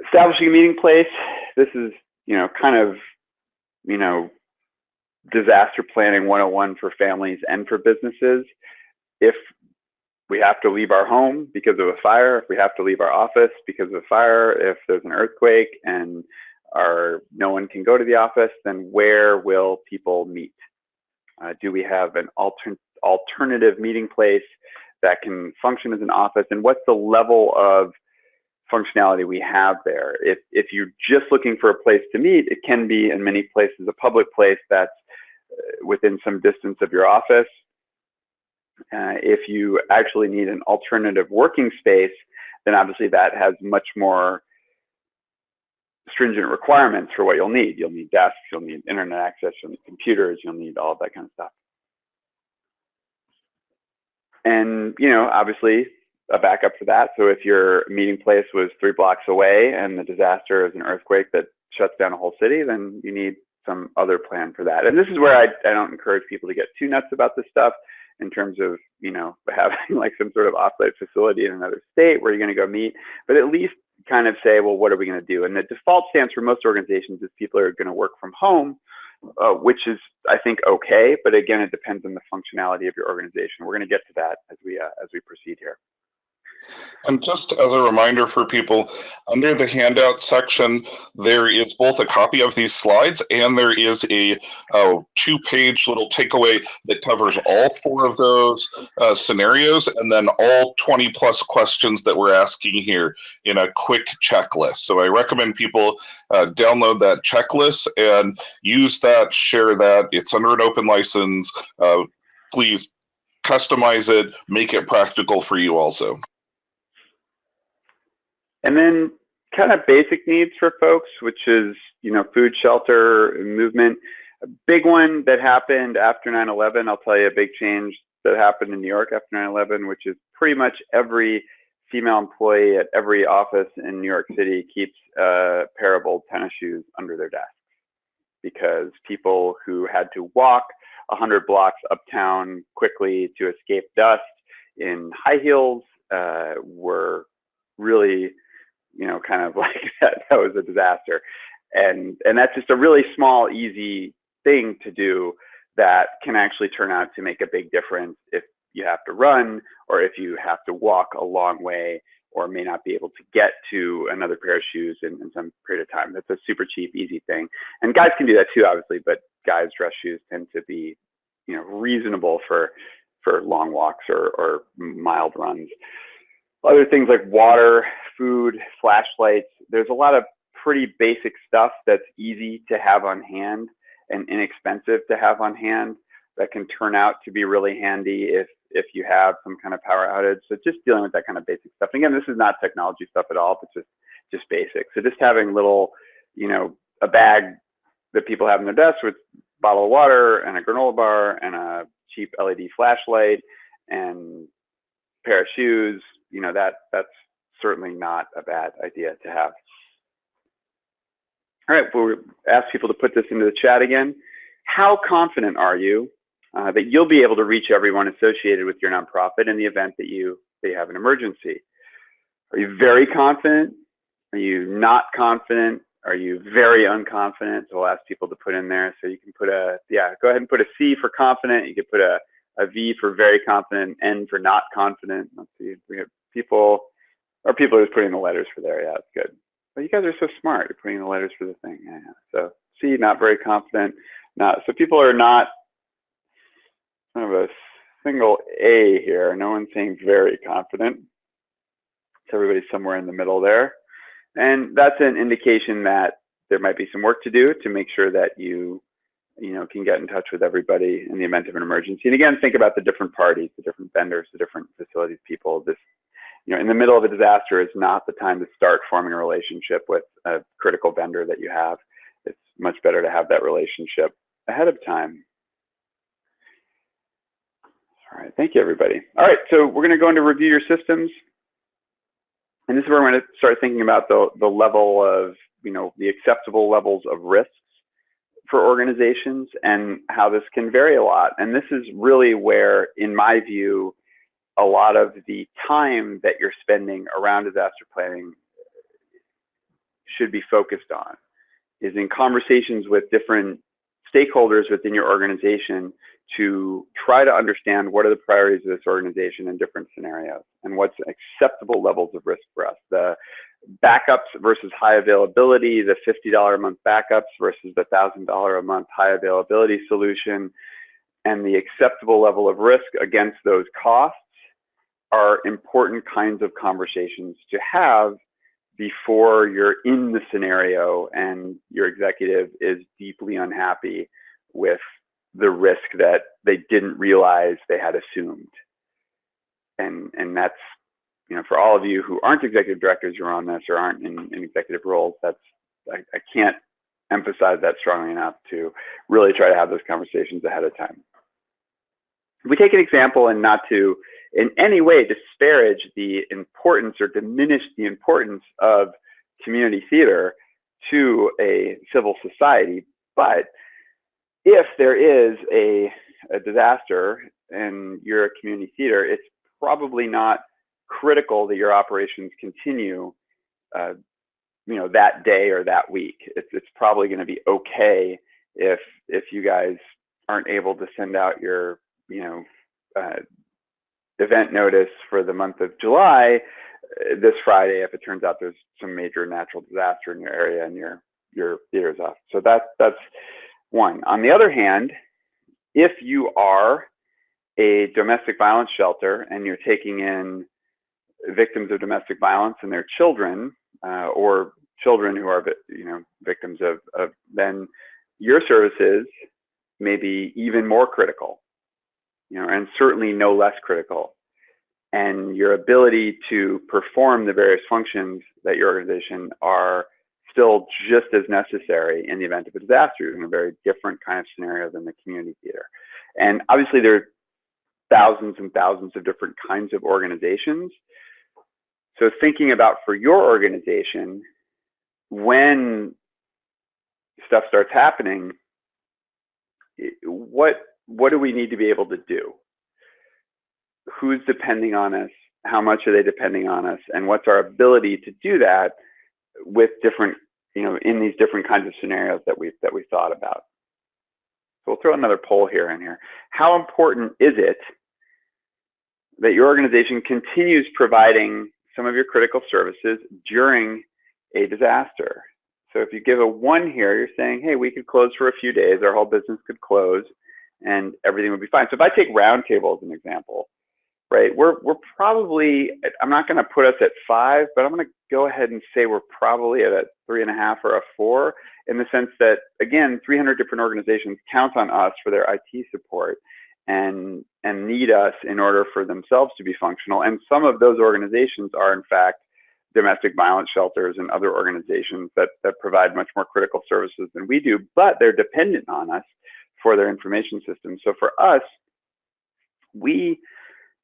Speaker 2: Establishing a meeting place. This is you know kind of you know disaster planning 101 for families and for businesses. If we have to leave our home because of a fire, if we have to leave our office because of a fire, if there's an earthquake and our no one can go to the office, then where will people meet? Uh, do we have an alter alternative meeting place that can function as an office? And what's the level of functionality we have there? If, if you're just looking for a place to meet, it can be in many places a public place that's uh, within some distance of your office uh, if you actually need an alternative working space, then obviously that has much more stringent requirements for what you'll need. You'll need desks, you'll need internet access, you'll need computers, you'll need all of that kind of stuff. And, you know, obviously a backup for that. So if your meeting place was three blocks away and the disaster is an earthquake that shuts down a whole city, then you need some other plan for that. And this is where I, I don't encourage people to get too nuts about this stuff in terms of you know <laughs> having like some sort of offsite facility in another state where you're going to go meet, but at least kind of say, well, what are we going to do? And the default stance for most organizations is people are going to work from home, uh, which is I think okay, but again, it depends on the functionality of your organization. We're going to get to that as we uh, as we proceed here.
Speaker 1: And just as a reminder for people, under the handout section, there is both a copy of these slides and there is a two-page little takeaway that covers all four of those uh, scenarios and then all 20 plus questions that we're asking here in a quick checklist. So I recommend people uh, download that checklist and use that, share that. It's under an open license. Uh, please customize it, make it practical for you also.
Speaker 2: And then kind of basic needs for folks, which is, you know, food, shelter, movement. A big one that happened after 9-11, I'll tell you a big change that happened in New York after 9-11, which is pretty much every female employee at every office in New York City keeps a pair of old tennis shoes under their desk because people who had to walk 100 blocks uptown quickly to escape dust in high heels uh, were really, you know, kind of <laughs> like that. That was a disaster, and and that's just a really small, easy thing to do that can actually turn out to make a big difference if you have to run or if you have to walk a long way or may not be able to get to another pair of shoes in, in some period of time. That's a super cheap, easy thing. And guys can do that too, obviously, but guys' dress shoes tend to be, you know, reasonable for for long walks or, or mild runs. Other things like water, food, flashlights. There's a lot of pretty basic stuff that's easy to have on hand and inexpensive to have on hand that can turn out to be really handy if if you have some kind of power outage. So just dealing with that kind of basic stuff. And again, this is not technology stuff at all, but just just basic. So just having little, you know, a bag that people have in their desk with bottle of water and a granola bar and a cheap LED flashlight and pair of shoes, you know, that that's certainly not a bad idea to have. All right, we'll ask people to put this into the chat again. How confident are you uh, that you'll be able to reach everyone associated with your nonprofit in the event that you, they have an emergency? Are you very confident? Are you not confident? Are you very unconfident? So we'll ask people to put in there. So you can put a, yeah, go ahead and put a C for confident. You could put a, a V for very confident, N for not confident. Let's see, we have people, or people are putting the letters for there. Yeah, it's good. But you guys are so smart. You're putting the letters for the thing. Yeah, yeah. So C, not very confident. Not so people are not kind of a single A here. No one's saying very confident. So everybody's somewhere in the middle there. And that's an indication that there might be some work to do to make sure that you, you know, can get in touch with everybody in the event of an emergency. And again, think about the different parties, the different vendors, the different facilities, people. This, you know, in the middle of a disaster is not the time to start forming a relationship with a critical vendor that you have. It's much better to have that relationship ahead of time. All right, thank you, everybody. All right, so we're going to go into review your systems. And this is where going to start thinking about the, the level of, you know, the acceptable levels of risks for organizations and how this can vary a lot. And this is really where, in my view, a lot of the time that you're spending around disaster planning should be focused on is in conversations with different stakeholders within your organization to try to understand what are the priorities of this organization in different scenarios and what's acceptable levels of risk for us. The backups versus high availability, the $50 a month backups versus the $1,000 a month high availability solution, and the acceptable level of risk against those costs are important kinds of conversations to have before you're in the scenario and your executive is deeply unhappy with the risk that they didn't realize they had assumed. And, and that's, you know, for all of you who aren't executive directors who are on this or aren't in, in executive roles, that's, I, I can't emphasize that strongly enough to really try to have those conversations ahead of time. If we take an example and not to in any way disparage the importance or diminish the importance of community theater to a civil society, but if there is a, a disaster and you're a community theater, it's probably not critical that your operations continue, uh, you know, that day or that week. It's, it's probably going to be okay if if you guys aren't able to send out your, you know, uh, event notice for the month of July uh, this Friday if it turns out there's some major natural disaster in your area and your your theater's off. So that that's one. On the other hand, if you are a domestic violence shelter and you're taking in victims of domestic violence and their children, uh, or children who are, you know, victims of, of, then your services may be even more critical, you know, and certainly no less critical. And your ability to perform the various functions that your organization are still just as necessary in the event of a disaster in a very different kind of scenario than the community theater. And obviously there are thousands and thousands of different kinds of organizations. So thinking about for your organization, when stuff starts happening, what what do we need to be able to do? Who's depending on us? How much are they depending on us? And what's our ability to do that with different, you know, in these different kinds of scenarios that we've that we thought about. So we'll throw another poll here in here. How important is it that your organization continues providing some of your critical services during a disaster? So if you give a one here, you're saying, hey, we could close for a few days, our whole business could close and everything would be fine. So if I take Roundtable as an example, right, we're, we're probably, I'm not gonna put us at five, but I'm gonna go ahead and say we're probably at a three and a half or a four in the sense that, again, 300 different organizations count on us for their IT support and, and need us in order for themselves to be functional. And some of those organizations are in fact domestic violence shelters and other organizations that, that provide much more critical services than we do, but they're dependent on us for their information systems. So for us, we,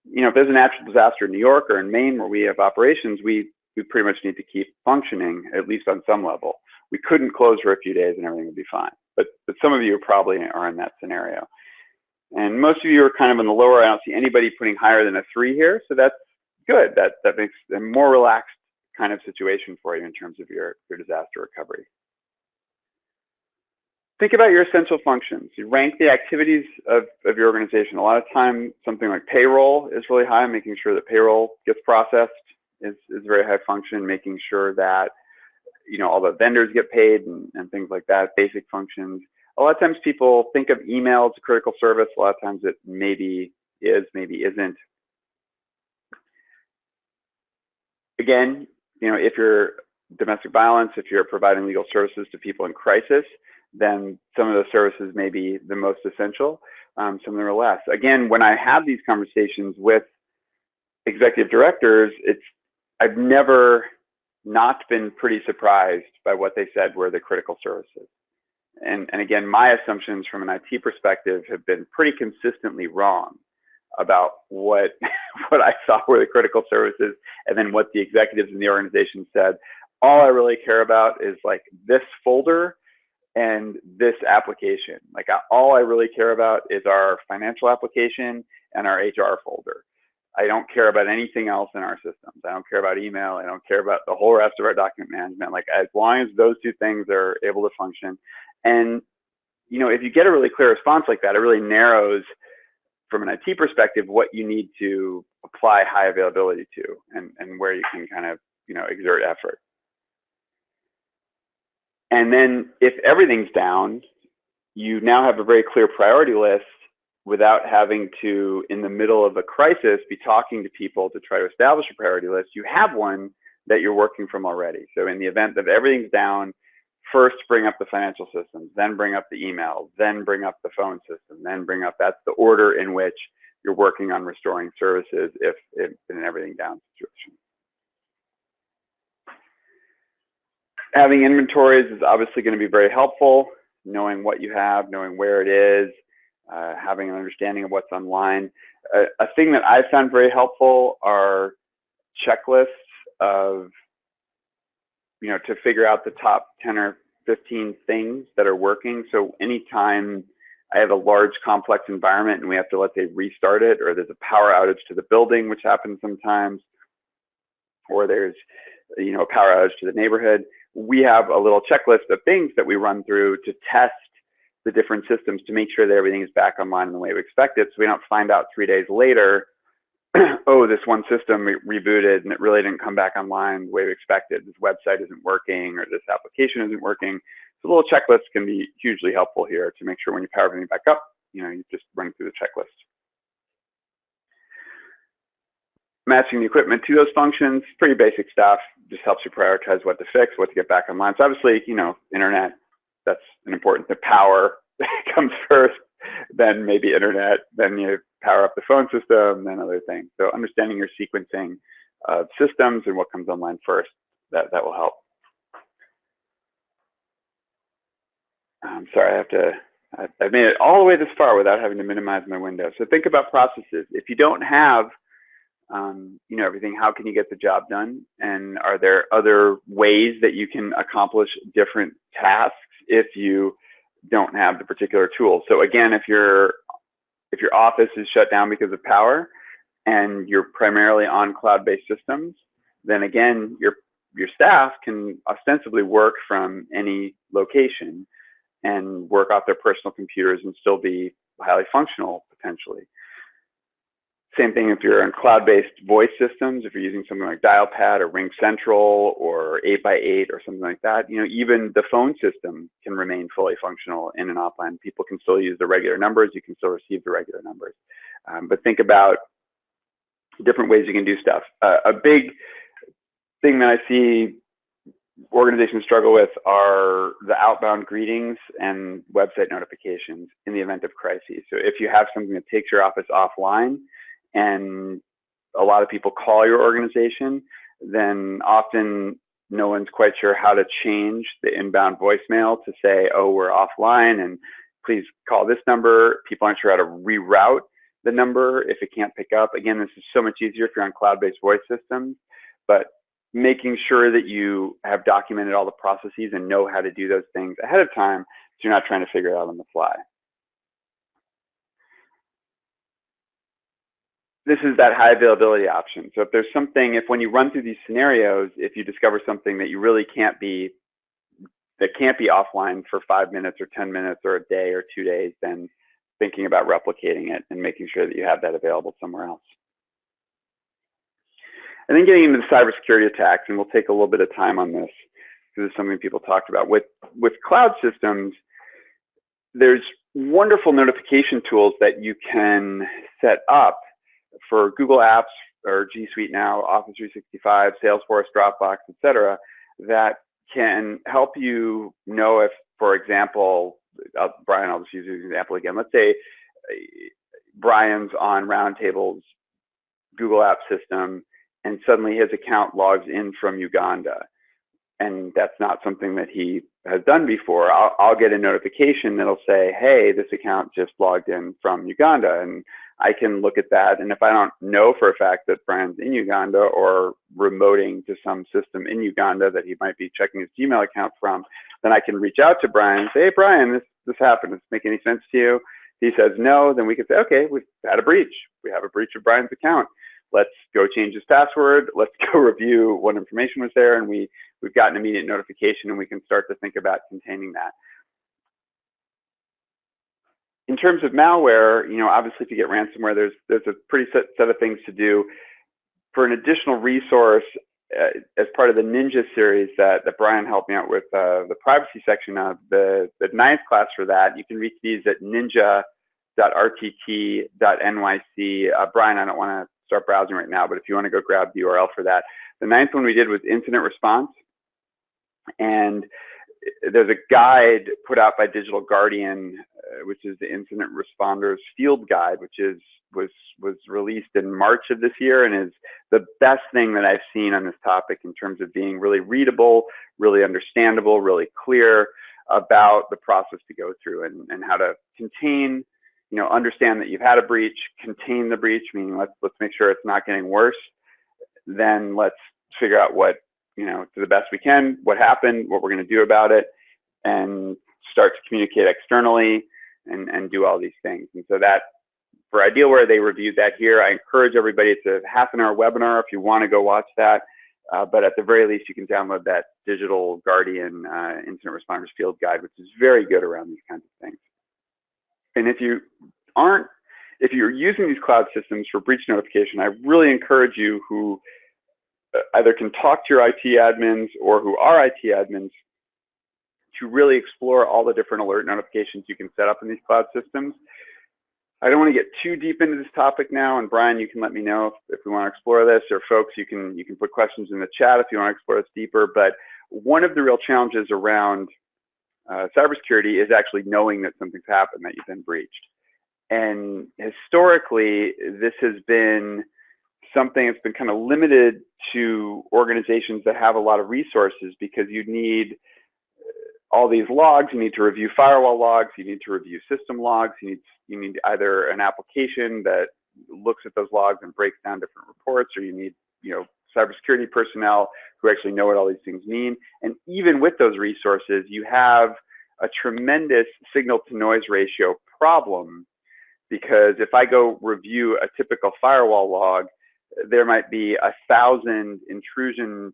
Speaker 2: you know, if there's a natural disaster in New York or in Maine where we have operations, we, we pretty much need to keep functioning, at least on some level. We couldn't close for a few days and everything would be fine. But, but some of you probably are in that scenario. And most of you are kind of in the lower. I don't see anybody putting higher than a three here. So that's good. That, that makes a more relaxed kind of situation for you in terms of your, your disaster recovery. Think about your essential functions. You rank the activities of, of your organization. A lot of time, something like payroll is really high, making sure that payroll gets processed is, is very high function, making sure that you know all the vendors get paid and, and things like that, basic functions. A lot of times people think of email as a critical service. A lot of times it maybe is, maybe isn't. Again, you know, if you're domestic violence, if you're providing legal services to people in crisis, then some of those services may be the most essential. Um, some of them are less. Again, when I have these conversations with executive directors, it's I've never not been pretty surprised by what they said were the critical services. And, and again, my assumptions from an IT perspective have been pretty consistently wrong about what <laughs> what I saw were the critical services and then what the executives in the organization said. All I really care about is like this folder and this application. Like all I really care about is our financial application and our HR folder. I don't care about anything else in our systems. I don't care about email. I don't care about the whole rest of our document management. Like as long as those two things are able to function. And you know, if you get a really clear response like that, it really narrows from an IT perspective, what you need to apply high availability to and, and where you can kind of, you know, exert effort. And then if everything's down, you now have a very clear priority list without having to, in the middle of a crisis, be talking to people to try to establish a priority list. You have one that you're working from already. So in the event that everything's down, first bring up the financial systems, then bring up the email, then bring up the phone system, then bring up, that's the order in which you're working on restoring services if, if in an everything down situation. Having inventories is obviously going to be very helpful, knowing what you have, knowing where it is, uh, having an understanding of what's online. Uh, a thing that I found very helpful are checklists of you know, to figure out the top 10 or 15 things that are working. So anytime I have a large complex environment and we have to, let's say, restart it, or there's a power outage to the building, which happens sometimes, or there's, you know, a power outage to the neighborhood, we have a little checklist of things that we run through to test the different systems to make sure that everything is back online in the way we expect it. So we don't find out three days later <clears throat> oh, this one system re rebooted and it really didn't come back online the way we expected. This website isn't working or this application isn't working. So a little checklists can be hugely helpful here to make sure when you power everything back up, you know, you just run through the checklist. Matching the equipment to those functions, pretty basic stuff, just helps you prioritize what to fix, what to get back online. So obviously, you know, internet, that's an important, the power <laughs> comes first, then maybe internet, then you power up the phone system, then other things. So understanding your sequencing of systems and what comes online first, that, that will help. I'm sorry, I have to, I've made it all the way this far without having to minimize my window. So think about processes. If you don't have, um, you know, everything, how can you get the job done? And are there other ways that you can accomplish different tasks if you don't have the particular tool. So again, if your if your office is shut down because of power and you're primarily on cloud-based systems, then again, your your staff can ostensibly work from any location and work off their personal computers and still be highly functional potentially. Same thing if you're in cloud-based voice systems, if you're using something like Dialpad or RingCentral or 8x8 or something like that, you know, even the phone system can remain fully functional in an offline. People can still use the regular numbers, you can still receive the regular numbers. Um, but think about different ways you can do stuff. Uh, a big thing that I see organizations struggle with are the outbound greetings and website notifications in the event of crises. So if you have something that takes your office offline and a lot of people call your organization, then often no one's quite sure how to change the inbound voicemail to say, oh, we're offline and please call this number. People aren't sure how to reroute the number if it can't pick up. Again, this is so much easier if you're on cloud-based voice systems, but making sure that you have documented all the processes and know how to do those things ahead of time so you're not trying to figure it out on the fly. This is that high availability option. So if there's something, if when you run through these scenarios, if you discover something that you really can't be, that can't be offline for five minutes or 10 minutes or a day or two days, then thinking about replicating it and making sure that you have that available somewhere else. And then getting into the cybersecurity attacks, and we'll take a little bit of time on this because it's something people talked about. With, with cloud systems, there's wonderful notification tools that you can set up for Google Apps or G Suite now, Office 365, Salesforce, Dropbox, etc., that can help you know if, for example, uh, Brian, I'll just use an example again. Let's say uh, Brian's on Roundtable's Google App system and suddenly his account logs in from Uganda. And that's not something that he has done before. I'll, I'll, get a notification that'll say, hey, this account just logged in from Uganda. And I can look at that. And if I don't know for a fact that Brian's in Uganda or remoting to some system in Uganda that he might be checking his Gmail account from, then I can reach out to Brian and say, hey, Brian, this, this happened. Does this make any sense to you? He says no, then we can say, okay, we've had a breach. We have a breach of Brian's account let's go change his password, let's <laughs> go review what information was there, and we, we've got an immediate notification and we can start to think about containing that. In terms of malware, you know, obviously if you get ransomware, there's, there's a pretty set, set of things to do. For an additional resource, uh, as part of the Ninja series that, that Brian helped me out with, uh, the privacy section of the, the ninth class for that, you can reach these at ninja.rtt.nyc. Uh, Brian, I don't want to start browsing right now, but if you want to go grab the URL for that. The ninth one we did was incident response. And there's a guide put out by Digital Guardian, uh, which is the Incident Responders Field Guide, which is was was released in March of this year and is the best thing that I've seen on this topic in terms of being really readable, really understandable, really clear about the process to go through and, and how to contain you know, understand that you've had a breach, contain the breach, meaning let's let's make sure it's not getting worse. Then let's figure out what, you know, to the best we can, what happened, what we're going to do about it, and start to communicate externally and, and do all these things. And so that for Idealware, they reviewed that here. I encourage everybody to half an hour webinar if you want to go watch that. Uh, but at the very least, you can download that Digital Guardian uh, Incident Responders Field Guide, which is very good around these kinds of things. And if you aren't, if you're using these cloud systems for breach notification, I really encourage you who either can talk to your IT admins or who are IT admins to really explore all the different alert notifications you can set up in these cloud systems. I don't want to get too deep into this topic now, and Brian, you can let me know if, if we want to explore this, or folks, you can you can put questions in the chat if you want to explore this deeper. But one of the real challenges around uh, cybersecurity is actually knowing that something's happened, that you've been breached. And historically, this has been something that's been kind of limited to organizations that have a lot of resources because you need uh, all these logs, you need to review firewall logs, you need to review system logs, you need, you need either an application that looks at those logs and breaks down different reports, or you need, you know, cybersecurity personnel who actually know what all these things mean. And even with those resources, you have a tremendous signal to noise ratio problem because if I go review a typical firewall log, there might be a thousand intrusion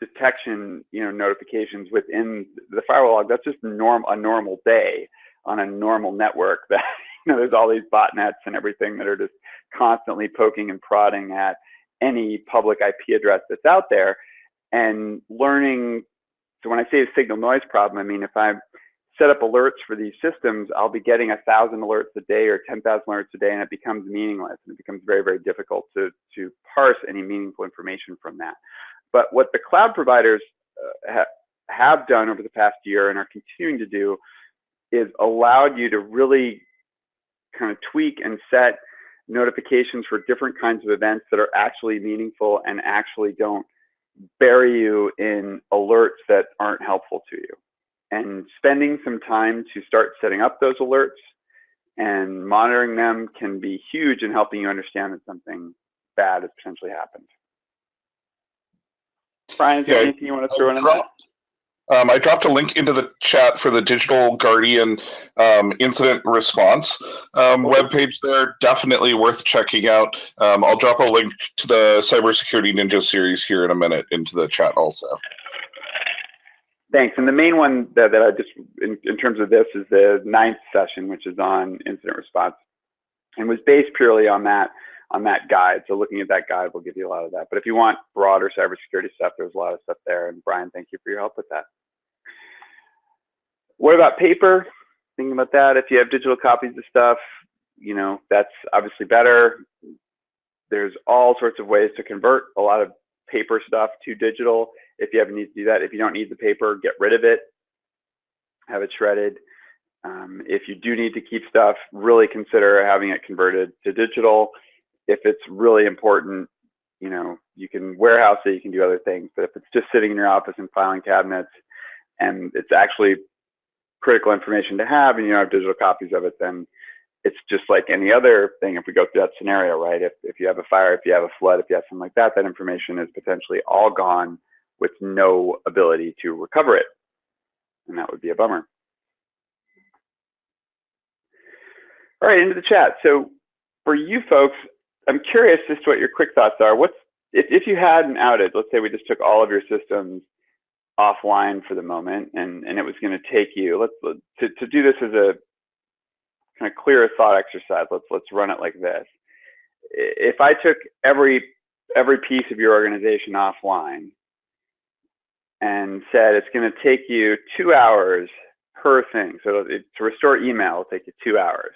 Speaker 2: detection, you know, notifications within the firewall log. That's just norm a normal day on a normal network. <laughs> That you know, there's all these botnets and everything that are just constantly poking and prodding at any public IP address that's out there, and learning. So when I say a signal noise problem, I mean if I set up alerts for these systems, I'll be getting a thousand alerts a day or 10,000 alerts a day, and it becomes meaningless. And it becomes very, very difficult to, to parse any meaningful information from that. But what the cloud providers uh, ha have done over the past year and are continuing to do is allowed you to really kind of tweak and set notifications for different kinds of events that are actually meaningful and actually don't bury you in alerts that aren't helpful to you. And spending some time to start setting up those alerts and monitoring them can be huge in helping you understand that something bad has potentially happened. Brian, is there
Speaker 1: Yeah,
Speaker 2: anything you want to throw in on that?
Speaker 1: Um, I dropped a link into the chat for the Digital Guardian um, incident response um, webpage there. Definitely worth checking out. Um, I'll drop a link to the Cybersecurity Ninja series here in a minute into the chat also.
Speaker 2: Thanks. And the main one that, that I just, in, in terms of this, is the ninth session, which is on incident response, and was based purely on that on that guide. So looking at that guide will give you a lot of that. But if you want broader cybersecurity stuff, there's a lot of stuff there. And Brian, thank you for your help with that. What about paper? Thinking about that, if you have digital copies of stuff, you know, that's obviously better. There's all sorts of ways to convert a lot of paper stuff to digital. If you ever need to do that, if you don't need the paper, get rid of it, have it shredded. Um, if you do need to keep stuff, really consider having it converted to digital if it's really important, you know, you can warehouse it, you can do other things. But if it's just sitting in your office in filing cabinets and it's actually critical information to have and you don't have digital copies of it, then it's just like any other thing if we go through that scenario, right? If, if you have a fire, if you have a flood, if you have something like that, that information is potentially all gone with no ability to recover it. And that would be a bummer. All right, into the chat. So for you folks, I'm curious to what your quick thoughts are. What's if, if you had an outage, let's say we just took all of your systems offline for the moment and, and it was going to take you, let's to, to do this as a kind of clear thought exercise, let's let's run it like this. If I took every every piece of your organization offline and said it's going to take you two hours per thing. So it, to restore email will take you two hours.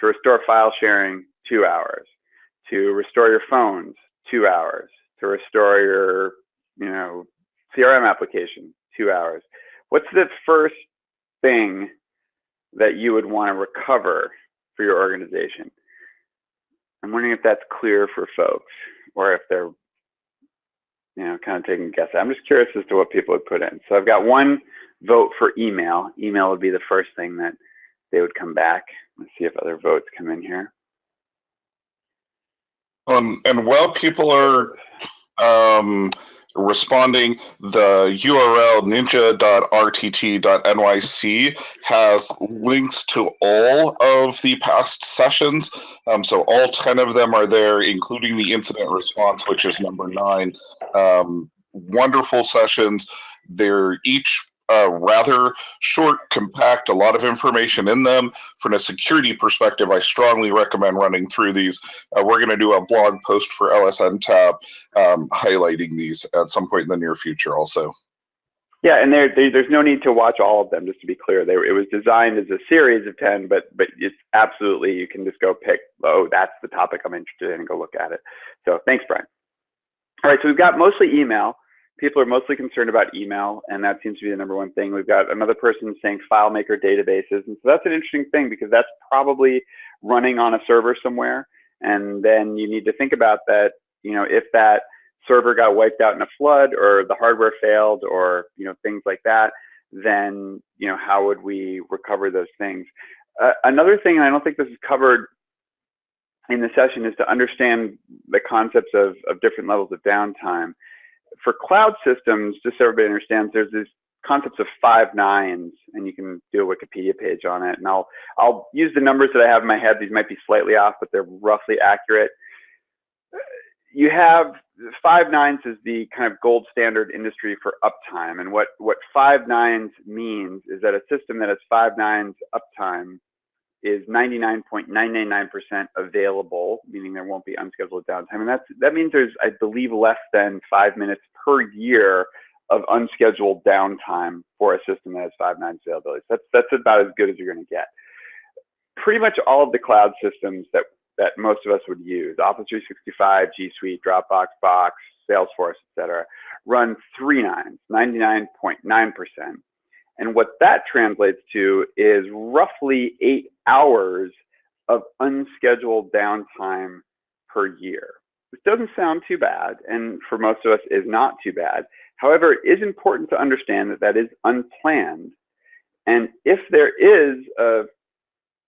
Speaker 2: To restore file sharing, two hours to restore your phones, two hours. To restore your, you know, CRM application, two hours. What's the first thing that you would want to recover for your organization? I'm wondering if that's clear for folks or if they're, you know, kind of taking a guess. I'm just curious as to what people would put in. So I've got one vote for email. Email would be the first thing that they would come back. Let's see if other votes come in here.
Speaker 1: Um, and while people are um, responding, the URL ninja.rtt.nyc has links to all of the past sessions. Um, so all 10 of them are there, including the incident response, which is number nine. Um, wonderful sessions. They're each uh, rather short, compact, a lot of information in them. From a security perspective, I strongly recommend running through these. Uh, we're going to do a blog post for LSNTAP um, highlighting these at some point in the near future also.
Speaker 2: Yeah, and there, there, there's no need to watch all of them, just to be clear. They, it was designed as a series of 10, but but it's absolutely, you can just go pick, oh, that's the topic I'm interested in and go look at it. So thanks, Brian. All right, so we've got mostly email people are mostly concerned about email, and that seems to be the number one thing. We've got another person saying FileMaker databases, and so that's an interesting thing because that's probably running on a server somewhere, and then you need to think about that. You know, if that server got wiped out in a flood, or the hardware failed, or you know things like that, then you know how would we recover those things? Uh, another thing, and I don't think this is covered in the session, is to understand the concepts of, of different levels of downtime for cloud systems, just so everybody understands, there's this concepts of five nines, and you can do a Wikipedia page on it. And I'll I'll use the numbers that I have in my head. These might be slightly off, but they're roughly accurate. You have five nines is the kind of gold standard industry for uptime, and what what five nines means is that a system that has five nines uptime is 99.999% available, meaning there won't be unscheduled downtime. And that's, that means there's, I believe, less than five minutes per year of unscheduled downtime for a system that has five nines availability. So that's, that's about as good as you're going to get. Pretty much all of the cloud systems that, that most of us would use, Office 365, G Suite, Dropbox, Box, Salesforce, etc., run three nines, 99.9%. And what that translates to is roughly eight hours of unscheduled downtime per year. Which doesn't sound too bad, and for most of us is not too bad. However, it is important to understand that that is unplanned. And if there is a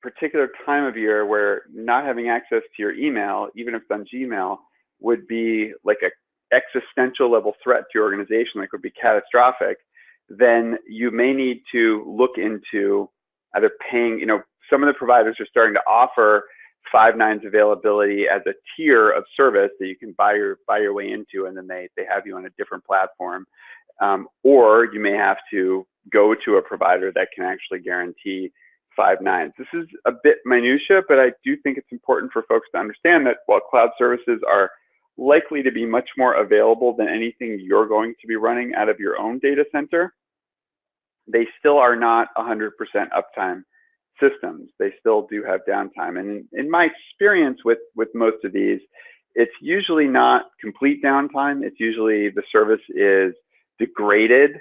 Speaker 2: particular time of year where not having access to your email, even if it's on Gmail, would be like a existential level threat to your organization, like would be catastrophic, then you may need to look into either paying, you know, some of the providers are starting to offer five nines availability as a tier of service that you can buy your buy your way into, and then they they have you on a different platform. Um, or you may have to go to a provider that can actually guarantee five nines. This is a bit minutia, but I do think it's important for folks to understand that while cloud services are likely to be much more available than anything you're going to be running out of your own data center, they still are not 100% uptime systems. They still do have downtime. And in, my experience with, with most of these, it's usually not complete downtime. It's usually the service is degraded.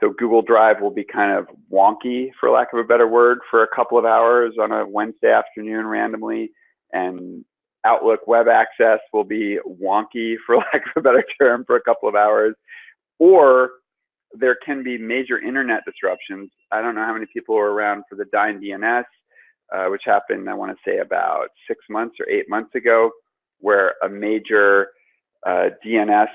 Speaker 2: So Google Drive will be kind of wonky, for lack of a better word, for a couple of hours on a Wednesday afternoon randomly. And Outlook web access will be wonky, <laughs> for lack of a better term, for a couple of hours. Or there can be major internet disruptions. I don't know how many people were around for the Dyn DNS, uh, which happened, I want to say, about six months or eight months ago, where a major uh, DNS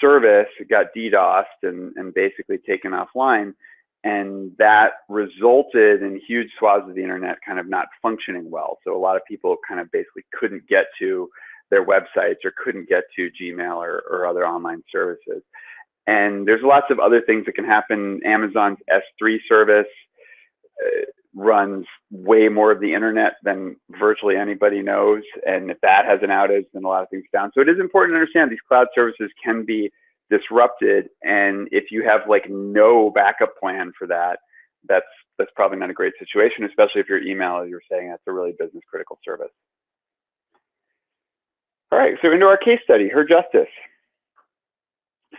Speaker 2: service got DDoSed and, and basically taken offline. And that resulted in huge swaths of the internet kind of not functioning well. So a lot of people kind of basically couldn't get to their websites or couldn't get to Gmail or, or other online services. And there's lots of other things that can happen. Amazon's S3 service uh, runs way more of the internet than virtually anybody knows. And if that has an outage, then a lot of things down. So it is important to understand these cloud services can be disrupted. And if you have like no backup plan for that, that's that's probably not a great situation, especially if your email, as you're saying that's a really business critical service. All right, so into our case study, Her Justice.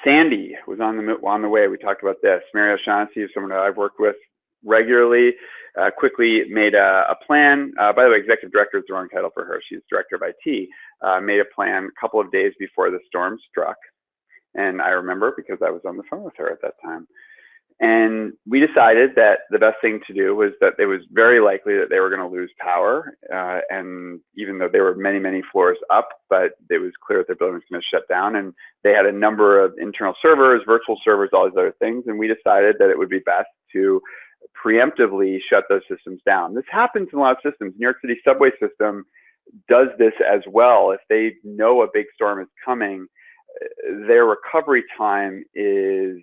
Speaker 2: Sandy was on the on the way. We talked about this. Mary O'Shaughnessy is someone that I've worked with regularly. Uh, quickly made a, a plan. Uh, by the way, executive director is the wrong title for her. She's director of IT. Uh, made a plan a couple of days before the storm struck, and I remember because I was on the phone with her at that time. And we decided that the best thing to do was that it was very likely that they were going to lose power. Uh, and even though they were many, many floors up, but it was clear that their building was going to shut down. And they had a number of internal servers, virtual servers, all these other things. And we decided that it would be best to preemptively shut those systems down. This happens in a lot of systems. New York City subway system does this as well. If they know a big storm is coming, their recovery time is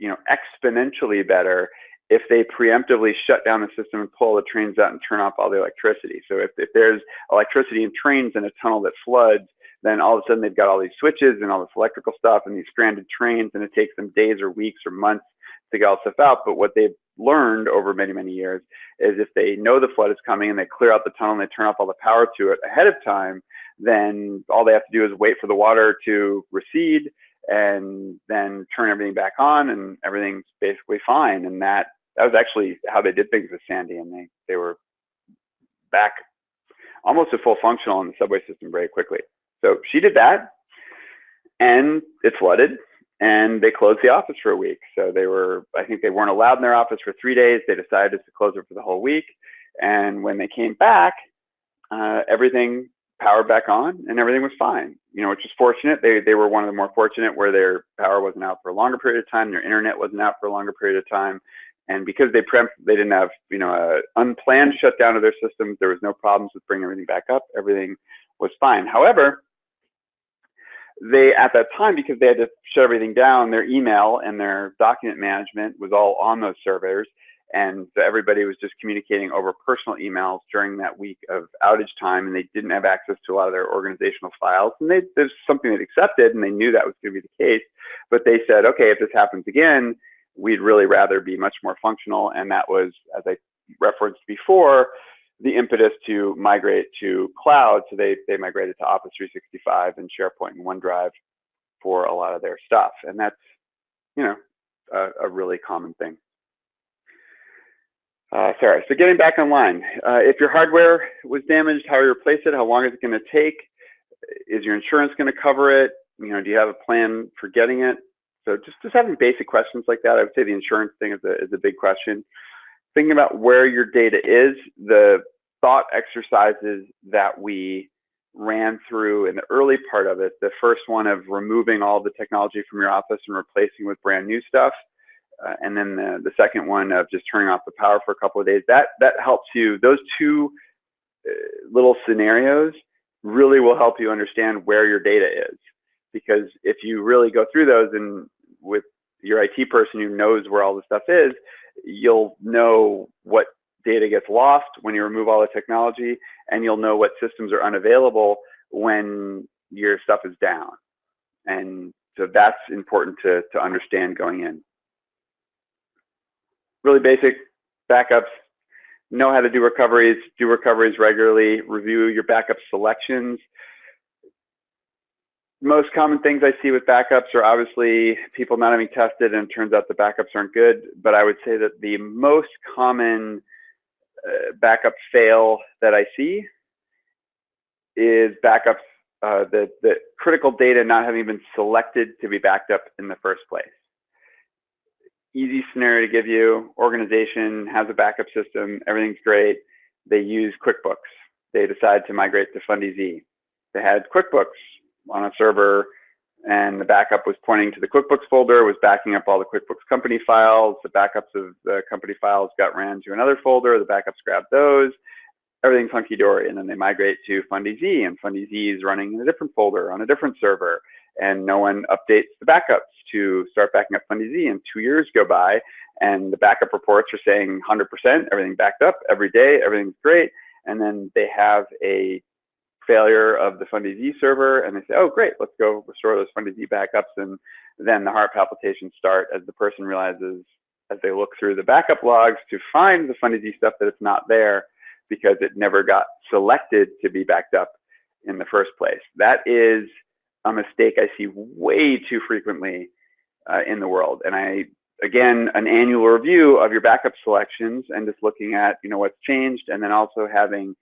Speaker 2: you know, exponentially better if they preemptively shut down the system and pull the trains out and turn off all the electricity. So if, if there's electricity in trains in a tunnel that floods, then all of a sudden they've got all these switches and all this electrical stuff and these stranded trains, and it takes them days or weeks or months to get all stuff out. But what they've learned over many, many years is if they know the flood is coming and they clear out the tunnel and they turn off all the power to it ahead of time, then all they have to do is wait for the water to recede and then turn everything back on and everything's basically fine. And that that was actually how they did things with Sandy, and they they were back almost to full functional in the subway system very quickly. So she did that, and it flooded, and they closed the office for a week. So they were, I think they weren't allowed in their office for three days. They decided to close it for the whole week, and when they came back, uh, everything power back on and everything was fine, you know, which is fortunate. They, they were one of the more fortunate where their power wasn't out for a longer period of time, their internet wasn't out for a longer period of time. And because they pre they didn't have, you know, an unplanned shutdown of their systems, there was no problems with bringing everything back up. Everything was fine. However, they at that time because they had to shut everything down their email and their document management was all on those servers and so everybody was just communicating over personal emails during that week of outage time and they didn't have access to a lot of their organizational files and they there's something they accepted and they knew that was going to be the case but they said okay if this happens again we'd really rather be much more functional and that was as i referenced before the impetus to migrate to cloud. So they, they migrated to Office 365 and SharePoint and OneDrive for a lot of their stuff. And that's, you know, a, a really common thing. Uh, sorry, so getting back online. Uh, if your hardware was damaged, how you replace it? How long is it going to take? Is your insurance going to cover it? You know, do you have a plan for getting it? So just, just having basic questions like that, I would say the insurance thing is a, is a big question thinking about where your data is, the thought exercises that we ran through in the early part of it, the first one of removing all the technology from your office and replacing with brand new stuff, uh, and then the, the second one of just turning off the power for a couple of days, that, that helps you, those two uh, little scenarios really will help you understand where your data is. Because if you really go through those and with your IT person who knows where all the stuff is, you'll know what data gets lost when you remove all the technology, and you'll know what systems are unavailable when your stuff is down. And so that's important to, to understand going in. Really basic backups, know how to do recoveries, do recoveries regularly, review your backup selections, most common things I see with backups are obviously people not having tested and it turns out the backups aren't good. But I would say that the most common uh, backup fail that I see is backups, uh, the, the critical data not having been selected to be backed up in the first place. Easy scenario to give you, organization has a backup system, everything's great. They use QuickBooks. They decide to migrate to Fund E-Z. They had QuickBooks on a server and the backup was pointing to the QuickBooks folder, was backing up all the QuickBooks company files. The backups of the company files got ran to another folder. The backups grabbed those. Everything's hunky dory. And then they migrate to Fund E-Z, and Fund E-Z is running in a different folder on a different server. And no one updates the backups to start backing up Fund E-Z. And two years go by, and the backup reports are saying 100%, everything backed up every day, everything's great. And then they have a failure of the Fund E-Z server, and they say, oh, great, let's go restore those Fund E-Z backups. And then the heart palpitations start as the person realizes, as they look through the backup logs to find the Fund E-Z stuff that it's not there because it never got selected to be backed up in the first place. That is a mistake I see way too frequently uh, in the world. And I, again, an annual review of your backup selections and just looking at, you know, what's changed and then also having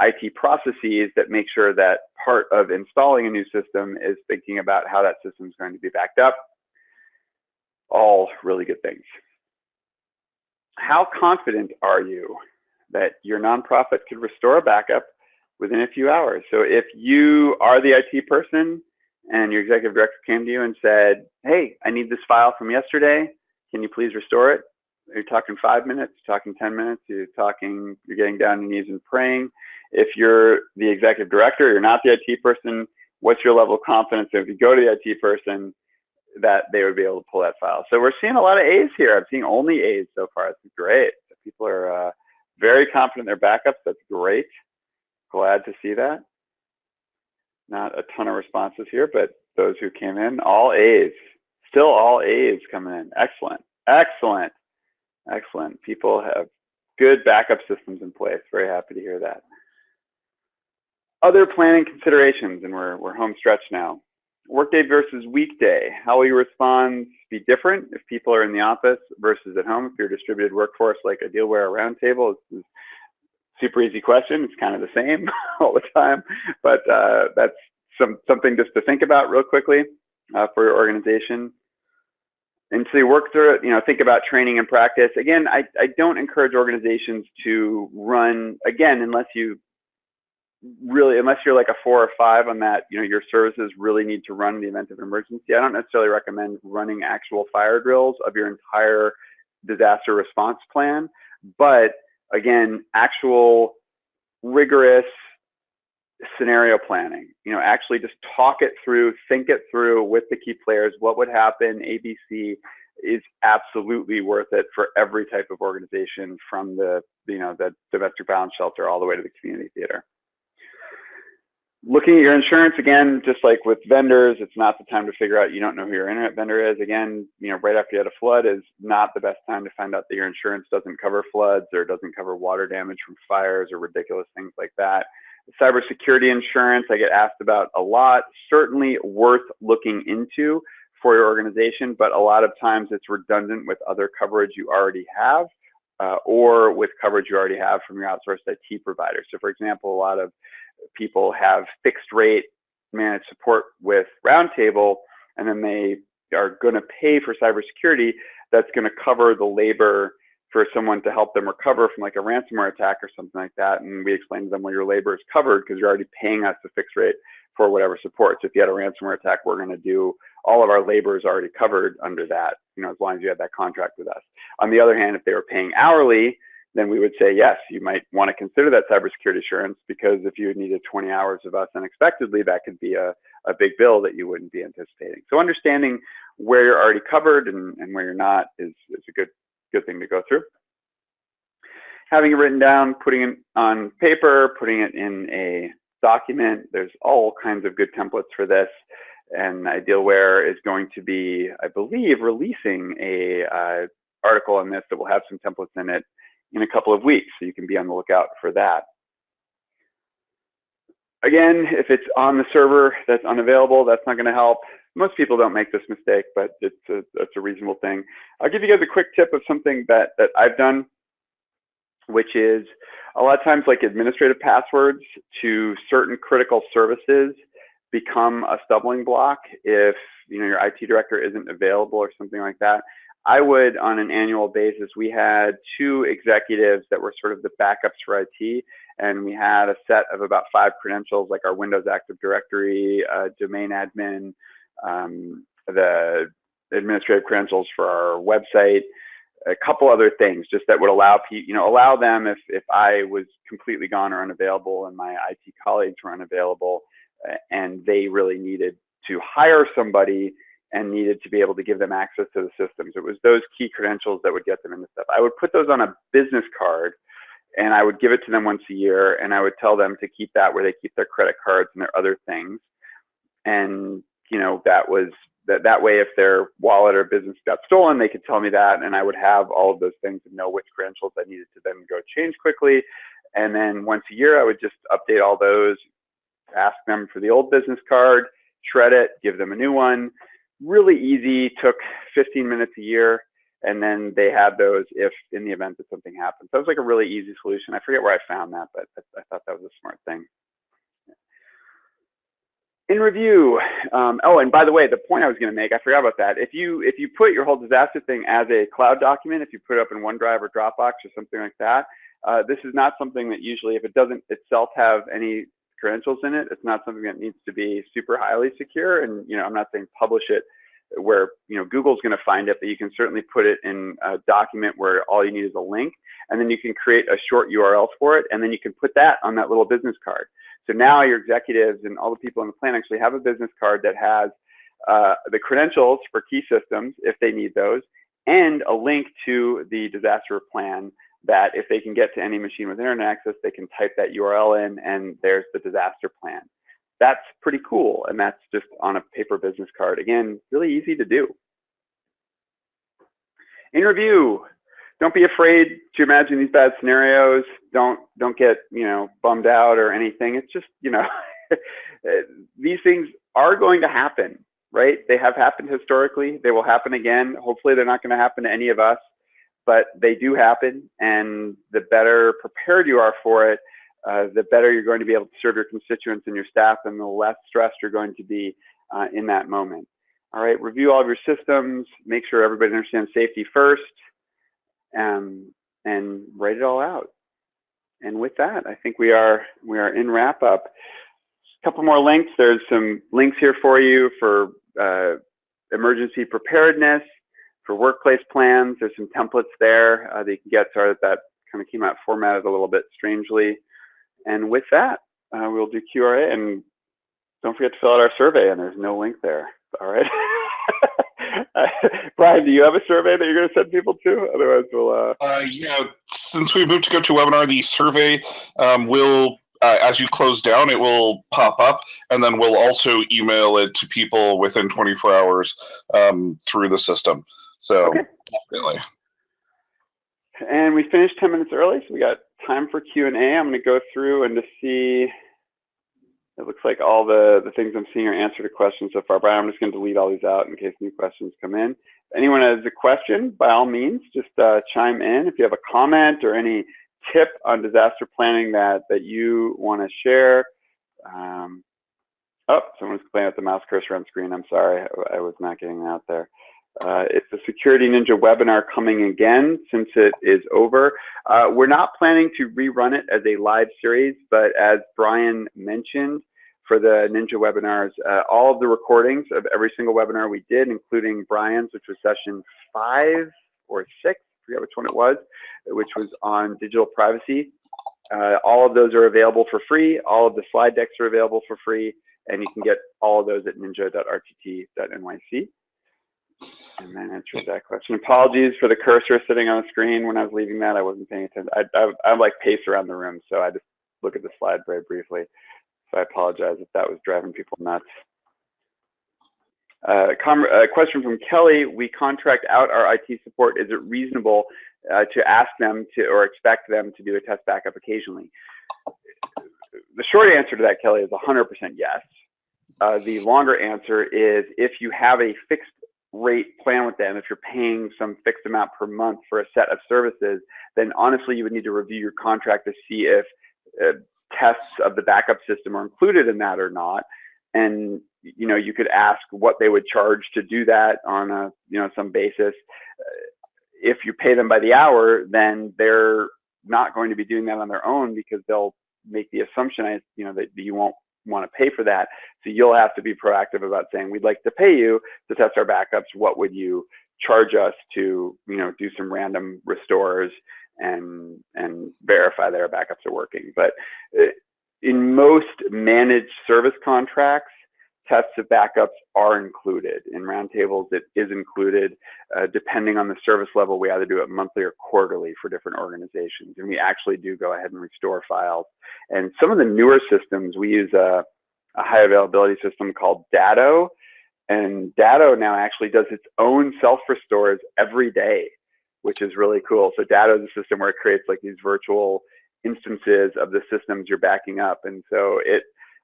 Speaker 2: IT processes that make sure that part of installing a new system is thinking about how that system is going to be backed up. All really good things. How confident are you that your nonprofit could restore a backup within a few hours? So if you are the IT person and your executive director came to you and said, hey, I need this file from yesterday. Can you please restore it? You're talking five minutes, you're talking 10 minutes, you're talking, you're getting down on your knees and praying. If you're the executive director, you're not the IT person, what's your level of confidence if you go to the IT person that they would be able to pull that file? So we're seeing a lot of A's here. I'm seeing only A's so far. It's great. People are uh, very confident in their backups. That's great. Glad to see that. Not a ton of responses here, but those who came in, all A's. Still all A's coming in. Excellent. Excellent. Excellent. People have good backup systems in place. Very happy to hear that. Other planning considerations, and we're, we're home stretch now. Workday versus weekday. How will your response be different if people are in the office versus at home? If you're a distributed workforce like Idealware or Roundtable, it's super easy question. It's kind of the same <laughs> all the time, but uh, that's some something just to think about real quickly uh, for your organization. And so you work through it, you know, think about training and practice. Again, I, I don't encourage organizations to run, again, unless you really, unless you're like a four or five on that, you know, your services really need to run in the event of emergency. I don't necessarily recommend running actual fire drills of your entire disaster response plan, but again, actual rigorous scenario planning, you know, actually just talk it through, think it through with the key players, what would happen, ABC is absolutely worth it for every type of organization from the, you know, the domestic violence shelter all the way to the community theater. Looking at your insurance again, just like with vendors, it's not the time to figure out you don't know who your internet vendor is. Again, you know, right after you had a flood is not the best time to find out that your insurance doesn't cover floods or doesn't cover water damage from fires or ridiculous things like that. Cybersecurity insurance, I get asked about a lot. Certainly worth looking into for your organization, but a lot of times it's redundant with other coverage you already have uh, or with coverage you already have from your outsourced IT provider. So for example, a lot of people have fixed rate managed support with Roundtable, and then they are going to pay for cybersecurity that's going to cover the labor for someone to help them recover from like a ransomware attack or something like that. And we explain to them, well, your labor is covered because you're already paying us a fixed rate for whatever support. So if you had a ransomware attack, we're going to do all of our labor is already covered under that, you know, as long as you have that contract with us. On the other hand, if they were paying hourly, then we would say, yes, you might want to consider that cybersecurity assurance because if you needed 20 hours of us unexpectedly, that could be a, a big bill that you wouldn't be anticipating. So understanding where you're already covered and, and where you're not is, is a good, good thing to go through. Having it written down, putting it on paper, putting it in a document, there's all kinds of good templates for this. And Idealware is going to be, I believe, releasing a uh, article on this that will have some templates in it in a couple of weeks, so you can be on the lookout for that. Again, if it's on the server that's unavailable, that's not going to help. Most people don't make this mistake, but it's a, it's a reasonable thing. I'll give you guys a quick tip of something that, that I've done, which is a lot of times like administrative passwords to certain critical services become a stumbling block if you know your IT director isn't available or something like that. I would, on an annual basis, we had two executives that were sort of the backups for IT, and we had a set of about five credentials, like our Windows Active Directory, uh, domain admin, um, the administrative credentials for our website, a couple other things, just that would allow people, you know, allow them if if I was completely gone or unavailable, and my IT colleagues were unavailable, uh, and they really needed to hire somebody and needed to be able to give them access to the systems. It was those key credentials that would get them into stuff. I would put those on a business card and I would give it to them once a year and I would tell them to keep that where they keep their credit cards and their other things. And, you know, that was that, that way if their wallet or business got stolen, they could tell me that and I would have all of those things and know which credentials I needed to then go change quickly. And then once a year, I would just update all those, ask them for the old business card, shred it, give them a new one, really easy, took 15 minutes a year, and then they had those if in the event that something happened. So it was like a really easy solution. I forget where I found that, but I, I thought that was a smart thing. In review, um, oh, and by the way, the point I was going to make, I forgot about that. If you if you put your whole disaster thing as a cloud document, if you put it up in OneDrive or Dropbox or something like that, uh, this is not something that usually, if it doesn't itself have any credentials in it. It's not something that needs to be super highly secure. And, you know, I'm not saying publish it where, you know, Google's going to find it, but you can certainly put it in a document where all you need is a link. And then you can create a short URL for it. And then you can put that on that little business card. So now your executives and all the people in the plan actually have a business card that has uh, the credentials for key systems if they need those and a link to the disaster plan that if they can get to any machine with internet access, they can type that URL in and there's the disaster plan. That's pretty cool. And that's just on a paper business card. Again, really easy to do. In review, don't be afraid to imagine these bad scenarios. Don't don't get you know bummed out or anything. It's just you know <laughs> these things are going to happen, right? They have happened historically. They will happen again. Hopefully, they're not going to happen to any of us but they do happen. And the better prepared you are for it, uh, the better you're going to be able to serve your constituents and your staff, and the less stressed you're going to be uh, in that moment. All right, review all of your systems, make sure everybody understands safety first, um, and write it all out. and with that, I think we are we are in wrap up. A couple more links. There's some links here for you for uh, emergency preparedness, for workplace plans. There's some templates there uh, that you can get. Sorry that kind of came out formatted a little bit strangely. And with that, uh, we'll do Q&A and don't forget to fill out our survey. And there's no link there. All right. <laughs> Brian, do you have a survey that you're going to send people to? Otherwise, we'll. Uh...
Speaker 1: Uh, yeah, since we moved to GoToWebinar, the survey um, will, uh, as you close down, it will pop up, and then we'll also email it to people within 24 hours um, through the system. So
Speaker 2: Okay.
Speaker 1: definitely.
Speaker 2: And we finished 10 minutes early, so we got time for Q&A. I'm going to go through and to see, it looks like all the, the things I'm seeing are answered to questions so far, but I'm just going to delete all these out in case new questions come in. If anyone has a question, by all means, just uh, chime in. If you have a comment or any tip on disaster planning that, that you want to share. Um, oh, someone's playing with the mouse cursor on screen. I'm sorry, I, I was not getting that out there. Uh, it's a Security Ninja webinar coming again since it is over. Uh, we're not planning to rerun it as a live series, but as Brian mentioned, for the Ninja webinars, uh, all of the recordings of every single webinar we did, including Brian's, which was session five or six, I forget which one it was, which was on digital privacy. Uh, all of those are available for free. All of the slide decks are available for free, and you can get all of those at ninja.rtt.nyc. And that answers that question. Apologies for the cursor sitting on the screen when I was leaving that. I wasn't paying attention. I, I, I like pace around the room, so I just look at the slide very briefly. So I apologize if that was driving people nuts. Uh, a question from Kelly. We contract out our IT support. Is it reasonable uh, to ask them to or expect them to do a test backup occasionally? The short answer to that, Kelly, is 100% yes. Uh, the longer answer is if you have a fixed rate plan with them, if you're paying some fixed amount per month for a set of services, then honestly, you would need to review your contract to see if uh, tests of the backup system are included in that or not. And you know, you could ask what they would charge to do that on a you know some basis. Uh, if you pay them by the hour, then they're not going to be doing that on their own because they'll make the assumption, I you know, that you won't want to pay for that. So you'll have to be proactive about saying, we'd like to pay you to test our backups. What would you charge us to, you know, do some random restores and and verify that our backups are working? But uh, in most managed service contracts, tests of backups are included. In Roundtable's, it is included. Uh, depending on the service level, we either do it monthly or quarterly for different organizations. And we actually do go ahead and restore files. And some of the newer systems, we use a, a high availability system called Datto. And Datto now actually does its own self restores every day, which is really cool. So Datto is a system where it creates like these virtual instances of the systems you're backing up. And so it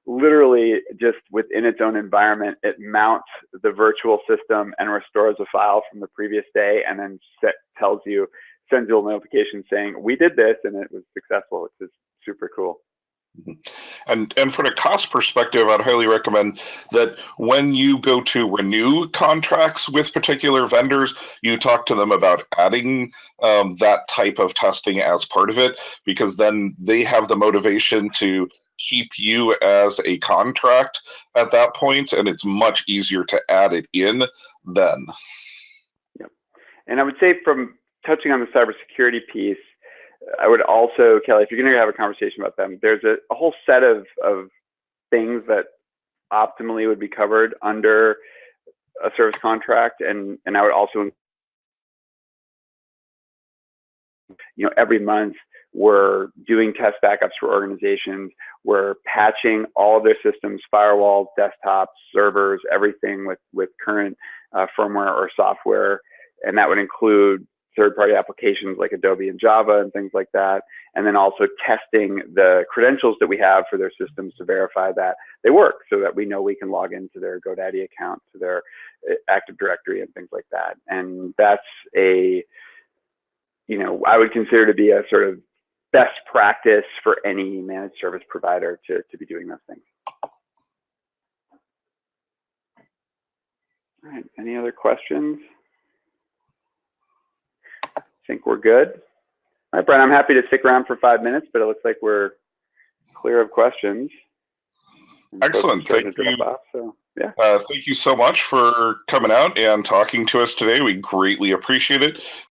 Speaker 2: literally just within its own environment, it mounts the virtual system and restores a file from the previous day and then set, tells you, sends you a notification saying, we did this and it was successful, which is super cool.
Speaker 1: And and from a cost perspective, I'd highly recommend that when you go to renew contracts with particular vendors, you talk to them about adding um, that type of testing as part of it, because then they have the motivation to keep you as a contract at that point, and it's much easier to add it in then.
Speaker 2: Yep. And I would say from touching on the cybersecurity piece, I would also, Kelly, if you're going to have a conversation about them, there's a, a whole set of, of things that optimally would be covered under a service contract. And, and I would also, you know, every month we're doing test backups for organizations. We're patching all their systems, firewalls, desktops, servers, everything with, with current uh, firmware or software. And that would include third-party applications like Adobe and Java and things like that, and then also testing the credentials that we have for their systems to verify that they work, so that we know we can log into their GoDaddy account, to their uh, Active Directory, and things like that. And that's a, you know, I would consider to be a sort of best practice for any managed service provider to, to be doing those things. All right, any other questions? I think we're good. All right, Brian, I'm happy to stick around for five minutes, but it looks like we're clear of questions. And
Speaker 1: Excellent. Thank you.
Speaker 2: off, so, yeah.
Speaker 1: Uh, thank you so much for coming out and talking to us today. We greatly appreciate it.